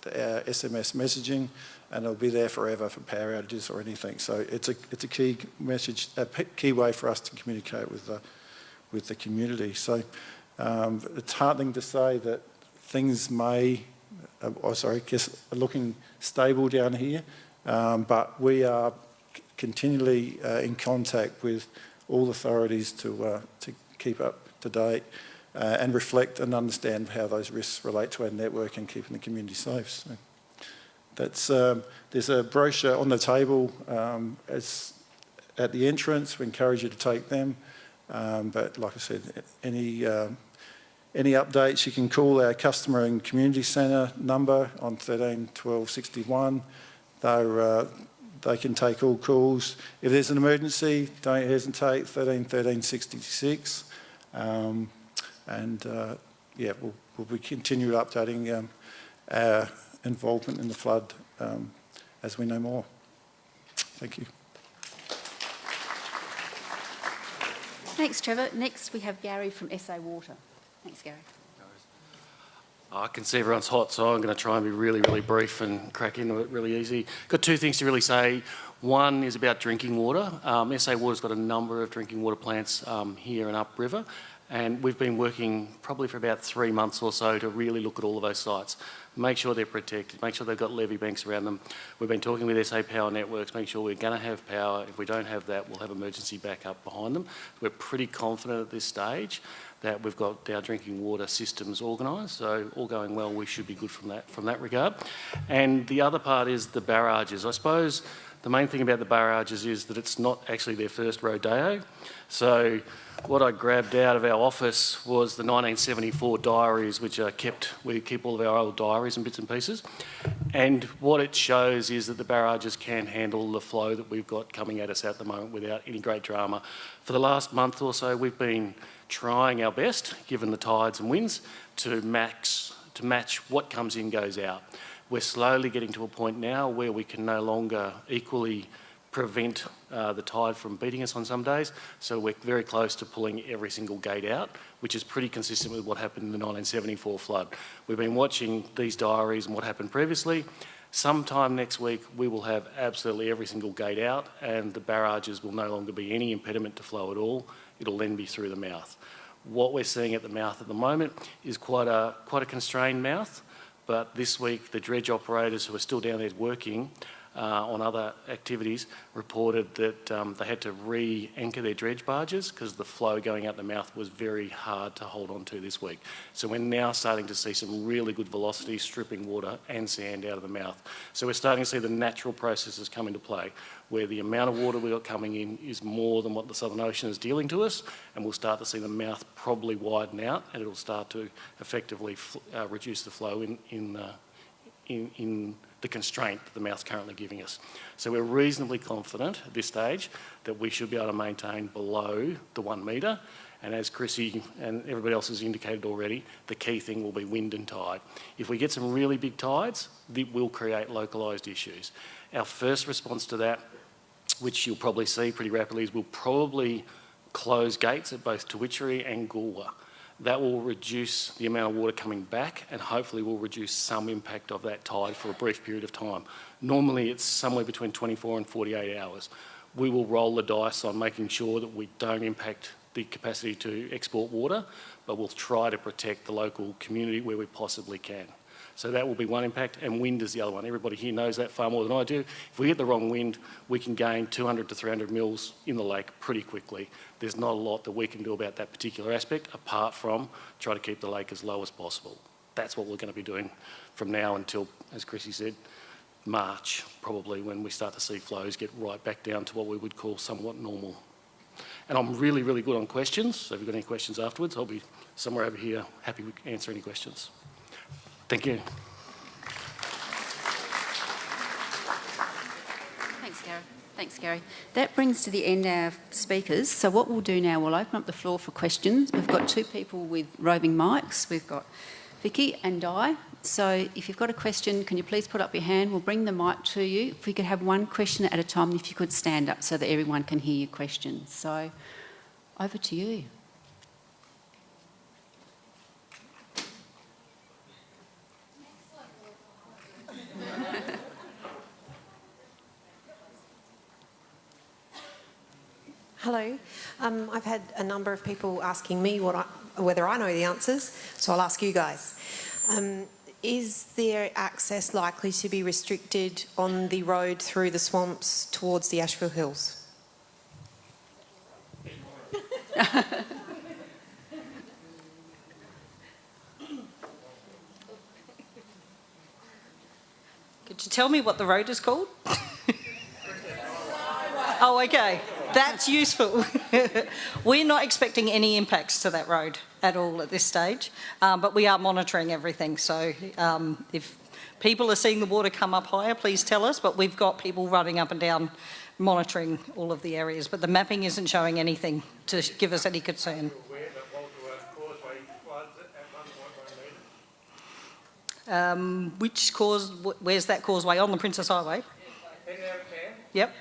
the, SMS messaging and it'll be there forever for power outages or anything. So it's a, it's a key message, a key way for us to communicate with the, with the community. So um, it's heartening to say that things may, uh, oh, sorry, guess looking stable down here. Um, but we are continually uh, in contact with all authorities to, uh, to keep up to date uh, and reflect and understand how those risks relate to our network and keeping the community safe. So that's, um, there's a brochure on the table um, as, at the entrance. We encourage you to take them. Um, but like I said, any, um, any updates, you can call our customer and community centre number on 13 12 61. They're, uh, they can take all calls. If there's an emergency, don't hesitate, 13 13 66. Um, and uh, yeah, we'll, we'll be continue updating um, our involvement in the flood um, as we know more. Thank you. Thanks, Trevor. Next, we have Gary from SA Water. Thanks, Gary. I can see everyone's hot, so I'm going to try and be really, really brief and crack into it really easy. Got two things to really say. One is about drinking water. Um, SA Water's got a number of drinking water plants um, here and upriver, and we've been working probably for about three months or so to really look at all of those sites, make sure they're protected, make sure they've got levee banks around them. We've been talking with SA Power Networks, make sure we're going to have power. If we don't have that, we'll have emergency backup behind them. We're pretty confident at this stage that we've got our drinking water systems organised. So all going well, we should be good from that from that regard. And the other part is the barrages. I suppose the main thing about the barrages is that it's not actually their first rodeo. So what I grabbed out of our office was the 1974 diaries, which are kept, we keep all of our old diaries and bits and pieces. And what it shows is that the barrages can handle the flow that we've got coming at us at the moment without any great drama. For the last month or so, we've been trying our best, given the tides and winds, to max to match what comes in goes out. We're slowly getting to a point now where we can no longer equally prevent uh, the tide from beating us on some days. So we're very close to pulling every single gate out, which is pretty consistent with what happened in the 1974 flood. We've been watching these diaries and what happened previously. Sometime next week, we will have absolutely every single gate out and the barrages will no longer be any impediment to flow at all. It'll then be through the mouth. What we're seeing at the mouth at the moment is quite a, quite a constrained mouth, but this week the dredge operators who are still down there working uh, on other activities reported that um, they had to re-anchor their dredge barges because the flow going out the mouth was very hard to hold on to this week. So we're now starting to see some really good velocity stripping water and sand out of the mouth. So we're starting to see the natural processes come into play where the amount of water we've got coming in is more than what the Southern Ocean is dealing to us and we'll start to see the mouth probably widen out and it'll start to effectively uh, reduce the flow in, in, uh, in, in the constraint that the mouth's currently giving us. So we're reasonably confident at this stage that we should be able to maintain below the one metre. And as Chrissy and everybody else has indicated already, the key thing will be wind and tide. If we get some really big tides, it will create localised issues. Our first response to that, which you'll probably see pretty rapidly, is we'll probably close gates at both Tauwitchere and Goolwa that will reduce the amount of water coming back and hopefully will reduce some impact of that tide for a brief period of time. Normally it's somewhere between 24 and 48 hours. We will roll the dice on making sure that we don't impact the capacity to export water, but we'll try to protect the local community where we possibly can. So that will be one impact, and wind is the other one. Everybody here knows that far more than I do. If we get the wrong wind, we can gain 200 to 300 mils in the lake pretty quickly. There's not a lot that we can do about that particular aspect, apart from try to keep the lake as low as possible. That's what we're going to be doing from now until, as Chrissy said, March, probably, when we start to see flows get right back down to what we would call somewhat normal. And I'm really, really good on questions, so if you've got any questions afterwards, I'll be somewhere over here happy to answer any questions. Thank you. Thanks, Gary. Thanks, Gary. That brings to the end our speakers. So what we'll do now, we'll open up the floor for questions. We've got two people with roving mics. We've got Vicky and Di. So if you've got a question, can you please put up your hand? We'll bring the mic to you. If we could have one question at a time, if you could stand up so that everyone can hear your question. So over to you. Hello. Um, I've had a number of people asking me what I, whether I know the answers, so I'll ask you guys. Um, is there access likely to be restricted on the road through the swamps towards the Ashville Hills? Could you tell me what the road is called? oh, okay. That's useful. We're not expecting any impacts to that road at all at this stage, um, but we are monitoring everything. So um, if people are seeing the water come up higher, please tell us. But we've got people running up and down monitoring all of the areas. But the mapping isn't showing anything to give us any concern. Um, which cause, where's that causeway? On the Princes Highway? Yep.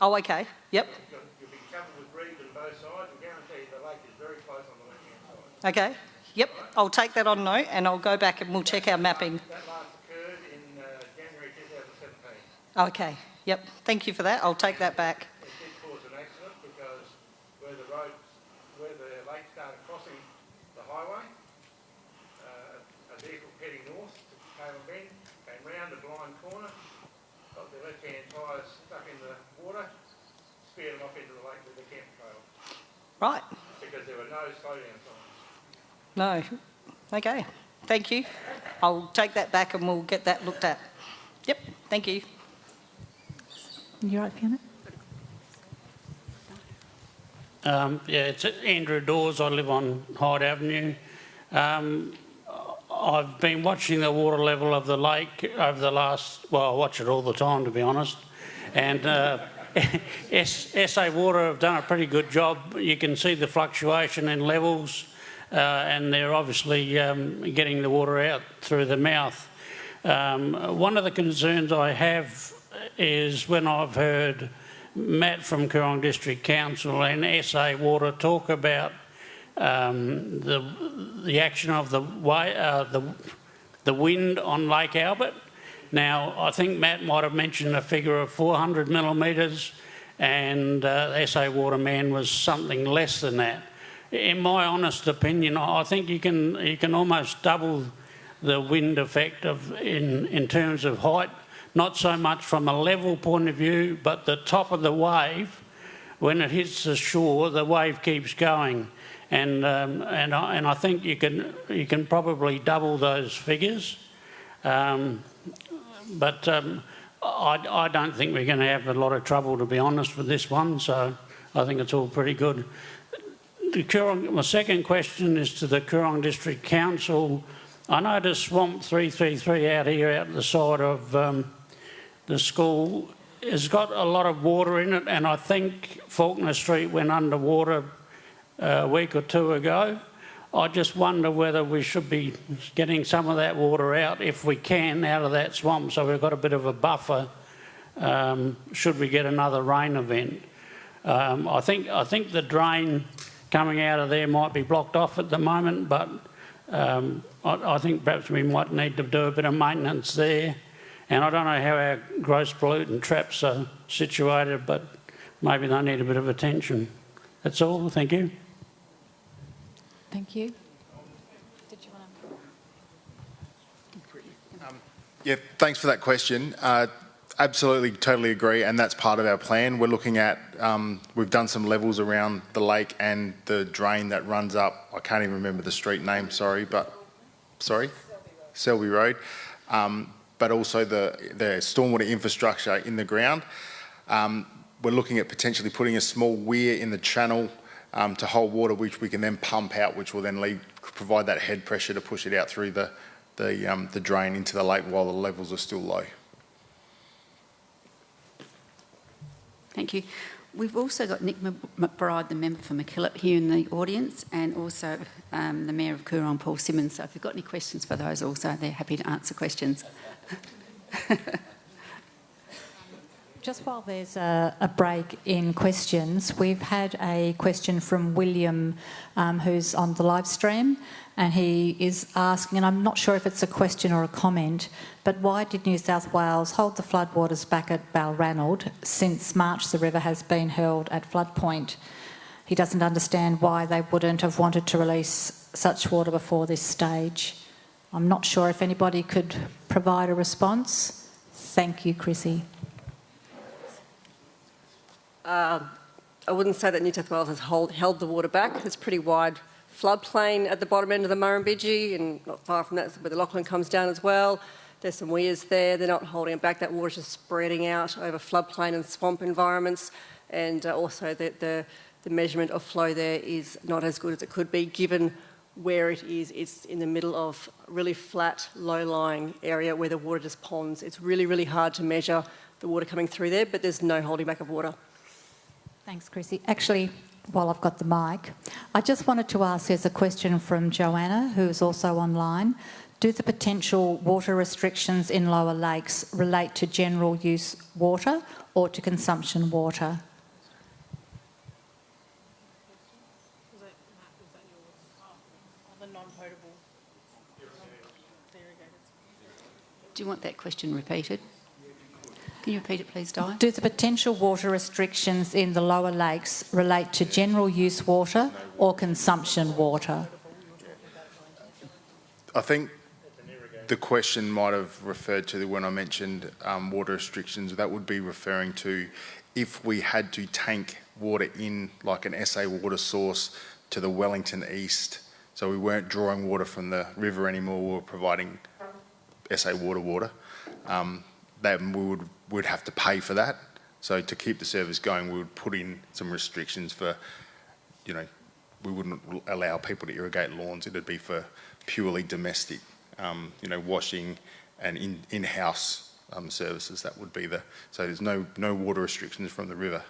Oh, okay. Yep. You'll, be covered with reeds on both sides. I guarantee you the lake is very close on the left-hand side. Okay. Yep. I'll take that on note and I'll go back and we'll check our mapping. That last occurred in uh, January 2017. Okay. Yep. Thank you for that. I'll take that back. It did cause an accident because where the road, where the lake started crossing the highway, uh, a vehicle heading north to Bend came round a blind corner, got the left-hand tyres stuck in the water, speared them off into the lake with the camp trail Right. because there were no slowdown signs. No. Okay. Thank you. I'll take that back and we'll get that looked at. Yep. Thank you. You're right, Fiona? Um, yeah, it's Andrew Dawes. I live on Hyde Avenue. Um, I've been watching the water level of the lake over the last, well, I watch it all the time to be honest. And uh, S- SA Water have done a pretty good job. You can see the fluctuation in levels uh, and they're obviously um, getting the water out through the mouth. Um, one of the concerns I have is when I've heard Matt from Coorong District Council and SA Water talk about um, the the action of the way uh, the the wind on Lake Albert. Now, I think Matt might have mentioned a figure of 400 millimetres, and uh, SA Waterman was something less than that. In my honest opinion, I think you can you can almost double the wind effect of in in terms of height not so much from a level point of view, but the top of the wave, when it hits the shore, the wave keeps going. And, um, and, I, and I think you can, you can probably double those figures. Um, but um, I, I don't think we're going to have a lot of trouble, to be honest, with this one. So I think it's all pretty good. The Coorong, my second question is to the Coorong District Council. I noticed Swamp 333 out here, out the side of um, the school has got a lot of water in it, and I think Faulkner Street went underwater uh, a week or two ago. I just wonder whether we should be getting some of that water out, if we can, out of that swamp, so we've got a bit of a buffer um, should we get another rain event. Um, I think I think the drain coming out of there might be blocked off at the moment, but um, I, I think perhaps we might need to do a bit of maintenance there. And I don't know how our gross pollutant traps are situated, but maybe they need a bit of attention. That's all. Thank you. Thank you. Yeah, thanks for that question. Uh, absolutely, totally agree, and that's part of our plan. We're looking at, um, we've done some levels around the lake and the drain that runs up, I can't even remember the street name, sorry, but, sorry? Selby Road. Um, but also the, the stormwater infrastructure in the ground. Um, we're looking at potentially putting a small weir in the channel um, to hold water, which we can then pump out, which will then provide that head pressure to push it out through the, the, um, the drain into the lake while the levels are still low. Thank you. We've also got Nick McBride, the member for MacKillop, here in the audience, and also um, the Mayor of Coorong, Paul Simmons. So if you've got any questions for those also, they're happy to answer questions. Just while there's a, a, break in questions, we've had a question from William, um, who's on the live stream, and he is asking, and I'm not sure if it's a question or a comment, but why did New South Wales hold the floodwaters back at Balranald since March the river has been held at flood point? he doesn't understand why they wouldn't have wanted to release such water before this stage. I'm not sure if anybody could provide a response. Thank you, Chrissy. Uh, I wouldn't say that New South Wales has hold, held the water back. There's pretty wide floodplain at the bottom end of the Murrumbidgee and not far from that where the Lachlan comes down as well. There's some weirs there. They're not holding it back. That water's just spreading out over floodplain and swamp environments. And uh, also the, the, the measurement of flow there is not as good as it could be given where it is. It's in the middle of a really flat, low-lying area where the water just ponds. It's really, really hard to measure the water coming through there, but there's no holding back of water. Thanks, Chrissy. Actually, while I've got the mic, I just wanted to ask, there's a question from Joanna, who's also online. Do the potential water restrictions in lower lakes relate to general use water or to consumption water? Do you want that question repeated? Can you repeat it, please, Di? Do the potential water restrictions in the lower lakes relate to general use water or consumption water? I think the question might have referred to when I mentioned um, water restrictions. That would be referring to if we had to tank water in like an SA water source to the Wellington East. So we weren't drawing water from the river anymore, we were providing SA water water. Um, then we would would have to pay for that. So to keep the service going, we would put in some restrictions for, you know, we wouldn't allow people to irrigate lawns. It'd be for purely domestic, um, you know, washing and in, in-house um, services. That would be the, so there's no, no water restrictions from the river.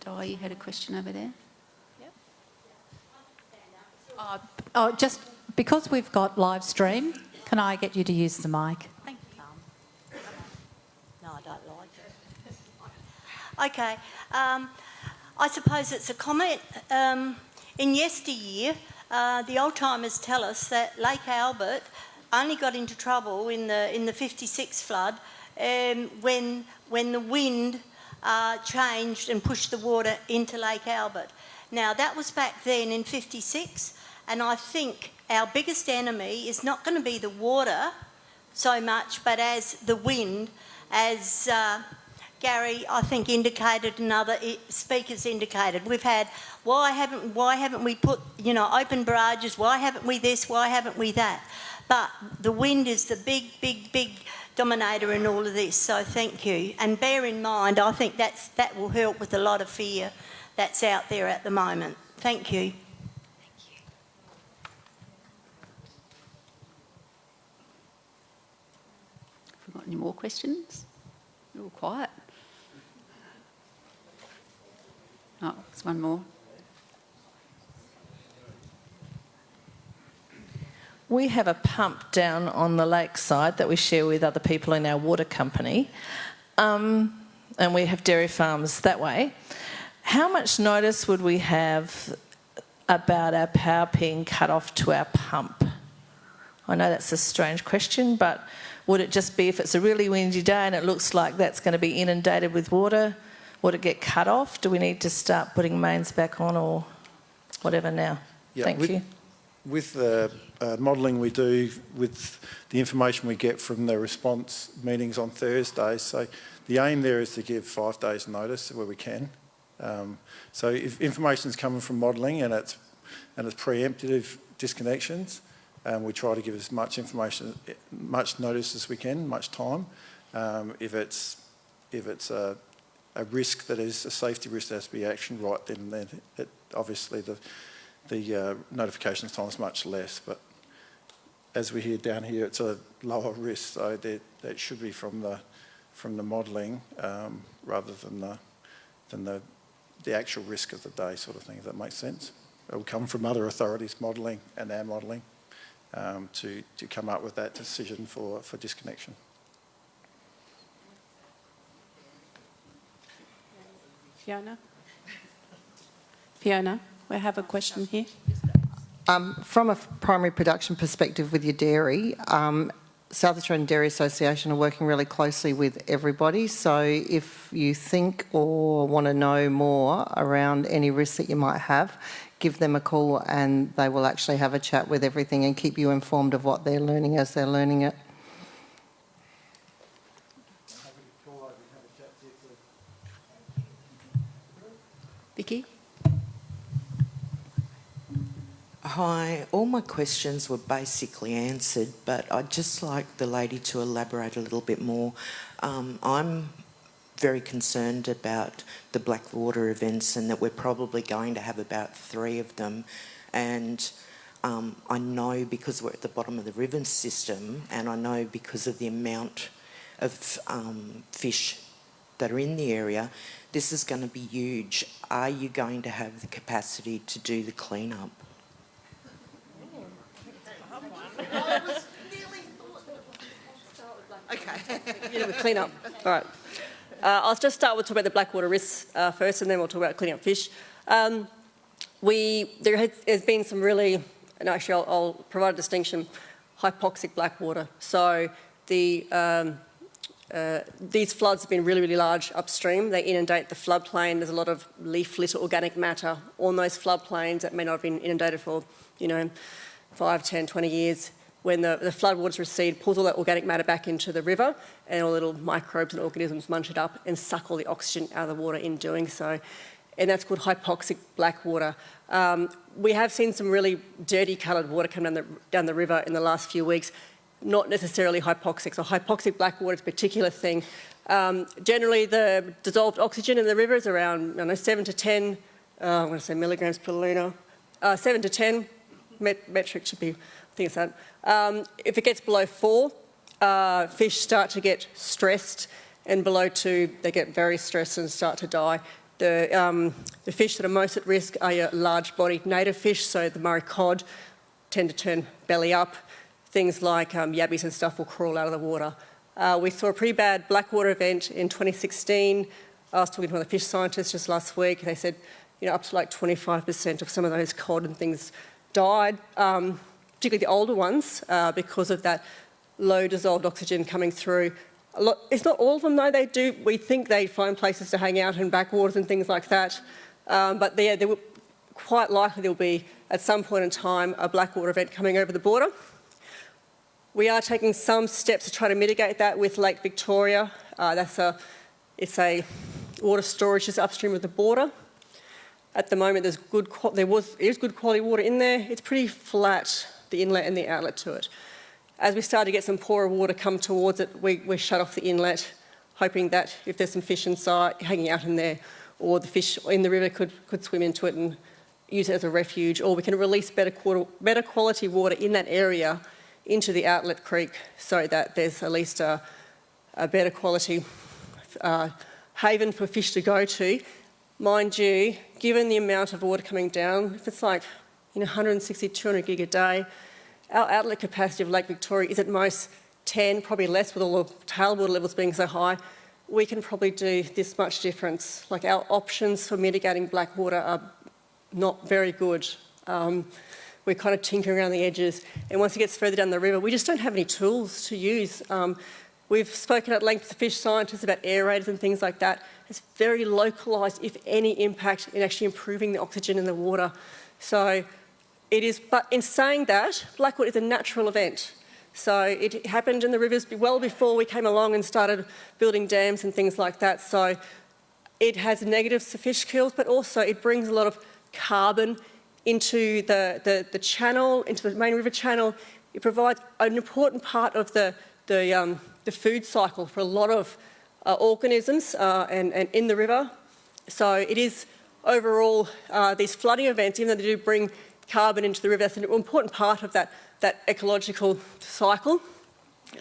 Di, you had a question over there? Yep. Uh, oh, just because we've got live stream, can I get you to use the mic? Thank you. No, I don't like it. okay. Um, I suppose it's a comment. Um, in yesteryear, uh, the old timers tell us that Lake Albert only got into trouble in the in the 56 flood um, when when the wind uh, changed and pushed the water into Lake Albert. Now that was back then in 56, and I think our biggest enemy is not going to be the water so much, but as the wind, as uh, Gary, I think, indicated, and other speakers indicated. We've had why haven't why haven't we put you know open barrages? Why haven't we this? Why haven't we that? But the wind is the big, big, big dominator in all of this. So thank you, and bear in mind, I think that's that will help with a lot of fear that's out there at the moment. Thank you. Any more questions? You're all quiet. Oh, there's one more. We have a pump down on the lakeside that we share with other people in our water company, um, and we have dairy farms that way. How much notice would we have about our power being cut off to our pump? I know that's a strange question, but would it just be if it's a really windy day and it looks like that's going to be inundated with water? Would it get cut off? Do we need to start putting mains back on or whatever now? Yeah, Thank with, you. With the uh, modelling we do, with the information we get from the response meetings on Thursdays, so the aim there is to give five days notice where we can. Um, so if information is coming from modelling and it's, and it's preemptive disconnections, um, we try to give as much information, much notice as we can, much time. Um, if it's if it's a, a, risk that is a safety risk that has to be actioned right then, then it, obviously the the uh, notification time is much less. But as we hear down here, it's a lower risk, so that, that should be from the from the modelling um, rather than the than the the actual risk of the day sort of thing. If that makes sense, it will come from other authorities modelling and our modelling um, to, to come up with that decision for, for disconnection. Fiona? Fiona, we have a question here. Um, from a primary production perspective with your dairy, um, South Australian Dairy Association are working really closely with everybody. So if you think or want to know more around any risks that you might have, give them a call and they will actually have a chat with everything and keep you informed of what they're learning as they're learning it. Vicky? Hi, all my questions were basically answered, but I'd just like the lady to elaborate a little bit more. Um, I'm very concerned about the Blackwater events and that we're probably going to have about three of them. And um, I know because we're at the bottom of the river system and I know because of the amount of um, fish that are in the area, this is going to be huge. Are you going to have the capacity to do the cleanup? Okay. yeah, we clean up. All right. Uh, I'll just start with talking about the blackwater risks uh, first, and then we'll talk about cleaning up fish. Um, we there has, been some really, and actually I'll, I'll, provide a distinction, hypoxic blackwater. So the um, uh, these floods have been really, really large upstream. They inundate the floodplain. There's a lot of leaf litter, organic matter on those floodplains that may not have been inundated for, you know, 5, 10, 20 years when the, the floodwaters recede, pulls all that organic matter back into the river and all little microbes and organisms munch it up and suck all the oxygen out of the water in doing so. And that's called hypoxic black water. Um, we have seen some really dirty coloured water come down the, down the river in the last few weeks, not necessarily hypoxic. So hypoxic black water is a particular thing. Um, generally, the dissolved oxygen in the river is around I know, 7 to 10, uh, I'm going to say milligrams per litre, uh, 7 to 10 met metric should be it's that. Um, if it gets below four, uh, fish start to get stressed, and below two, they get very stressed and start to die. The, um, the fish that are most at risk are your large-bodied native fish, so the Murray cod tend to turn belly up. Things like um, yabbies and stuff will crawl out of the water. Uh, we saw a pretty bad blackwater event in 2016. I was talking to one of the fish scientists just last week. They said, you know, up to like 25% of some of those cod and things died. Um, particularly the older ones, uh, because of that low dissolved oxygen coming through. Lot, it's not all of them though, they do, we think they find places to hang out in backwaters and things like that. Um, but there, there will, quite likely there will be, at some point in time, a blackwater event coming over the border. We are taking some steps to try to mitigate that with Lake Victoria. Uh, that's a, it's a water storage just upstream of the border. At the moment, there's good, there was, is good quality water in there. It's pretty flat the inlet and the outlet to it. As we start to get some poorer water come towards it, we, we shut off the inlet, hoping that if there's some fish inside, hanging out in there, or the fish in the river could, could swim into it and use it as a refuge, or we can release better, better quality water in that area into the outlet creek so that there's at least a, a better quality uh, haven for fish to go to. Mind you, given the amount of water coming down, if it's like in 160, 200 gig a day. Our outlet capacity of Lake Victoria is at most 10, probably less with all the tailwater levels being so high. We can probably do this much difference. Like our options for mitigating black water are not very good. Um, we're kind of tinkering around the edges. And once it gets further down the river, we just don't have any tools to use. Um, we've spoken at length to fish scientists about aerators and things like that. It's very localised, if any, impact in actually improving the oxygen in the water. So it is, but in saying that, Blackwater is a natural event. So it happened in the rivers well before we came along and started building dams and things like that. So it has negatives fish kills, but also it brings a lot of carbon into the, the, the channel, into the main river channel. It provides an important part of the, the, um, the food cycle for a lot of organisms uh, and, and in the river. So it is overall, uh, these flooding events, even though they do bring carbon into the river. That's an important part of that, that ecological cycle.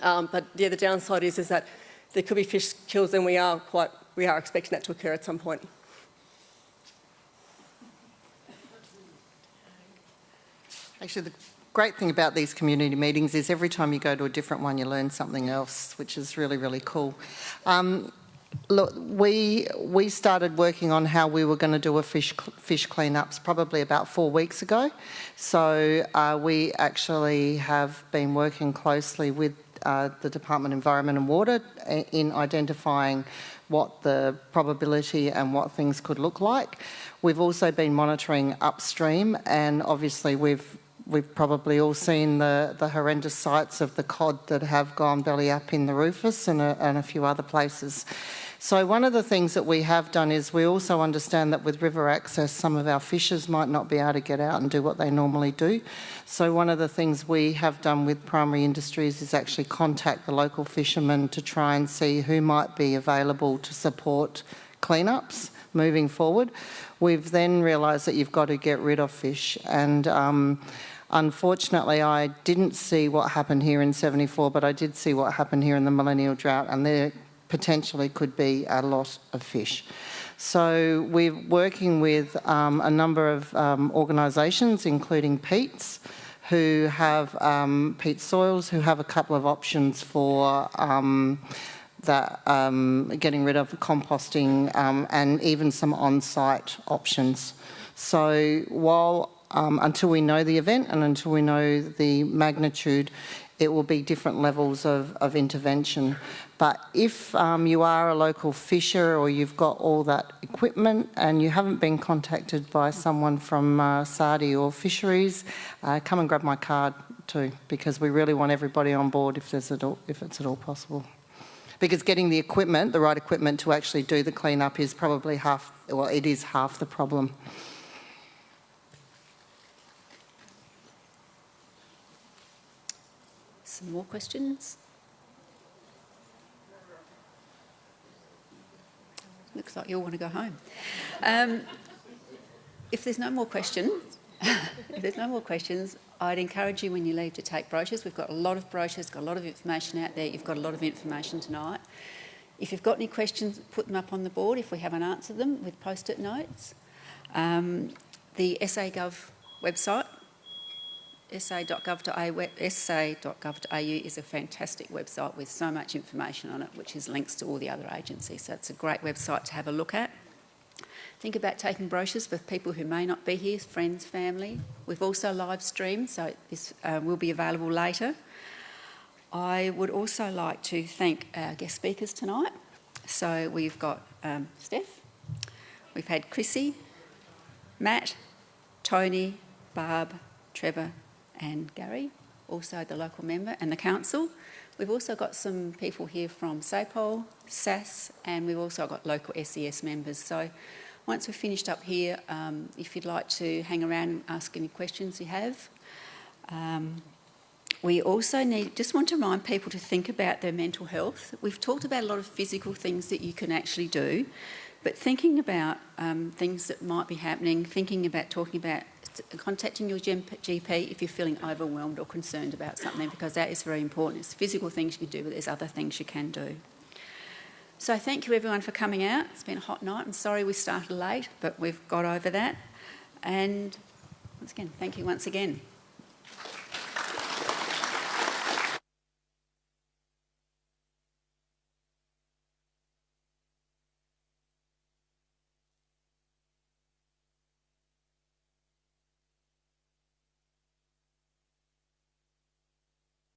Um, but yeah, the downside is, is that there could be fish kills and we are quite, we are expecting that to occur at some point. Actually, the great thing about these community meetings is every time you go to a different one, you learn something else, which is really, really cool. Um, Look, we we started working on how we were going to do a fish fish cleanups probably about four weeks ago. So uh, we actually have been working closely with uh, the Department of Environment and Water in identifying what the probability and what things could look like. We've also been monitoring upstream and obviously we've we've probably all seen the, the horrendous sights of the cod that have gone belly up in the Rufus and a, and a few other places. So one of the things that we have done is we also understand that with river access, some of our fishers might not be able to get out and do what they normally do. So one of the things we have done with primary industries is actually contact the local fishermen to try and see who might be available to support cleanups moving forward. We've then realised that you've got to get rid of fish and um, Unfortunately, I didn't see what happened here in 74, but I did see what happened here in the millennial drought, and there potentially could be a lot of fish. So we're working with um, a number of um, organisations, including Peats, who have um, Peat Soils, who have a couple of options for um, that um, getting rid of composting um, and even some on-site options. So while um, until we know the event and until we know the magnitude, it will be different levels of, of intervention. But if um, you are a local fisher or you've got all that equipment and you haven't been contacted by someone from uh, SARDI or fisheries, uh, come and grab my card too, because we really want everybody on board if, there's at all, if it's at all possible. Because getting the equipment, the right equipment to actually do the cleanup is probably half, well, it is half the problem. Some more questions? Looks like you all want to go home. Um, if there's no more questions, if there's no more questions, I'd encourage you when you leave to take brochures. We've got a lot of brochures, got a lot of information out there. You've got a lot of information tonight. If you've got any questions, put them up on the board if we haven't answered them with post-it notes. Um, the SA.gov website sa.gov.au, is a fantastic website with so much information on it, which is links to all the other agencies. So it's a great website to have a look at. Think about taking brochures for people who may not be here, friends, family. We've also live streamed, so this uh, will be available later. I would also like to thank our guest speakers tonight. So we've got um, Steph, we've had Chrissy, Matt, Tony, Barb, Trevor, and Gary, also the local member, and the council. We've also got some people here from SAPOL, SAS, and we've also got local SES members. So once we've finished up here, um, if you'd like to hang around and ask any questions you have. Um, we also need, just want to remind people to think about their mental health. We've talked about a lot of physical things that you can actually do, but thinking about um, things that might be happening, thinking about talking about contacting your GP if you're feeling overwhelmed or concerned about something because that is very important. It's physical things you can do, but there's other things you can do. So thank you everyone for coming out. It's been a hot night. I'm sorry we started late, but we've got over that. And once again, thank you once again.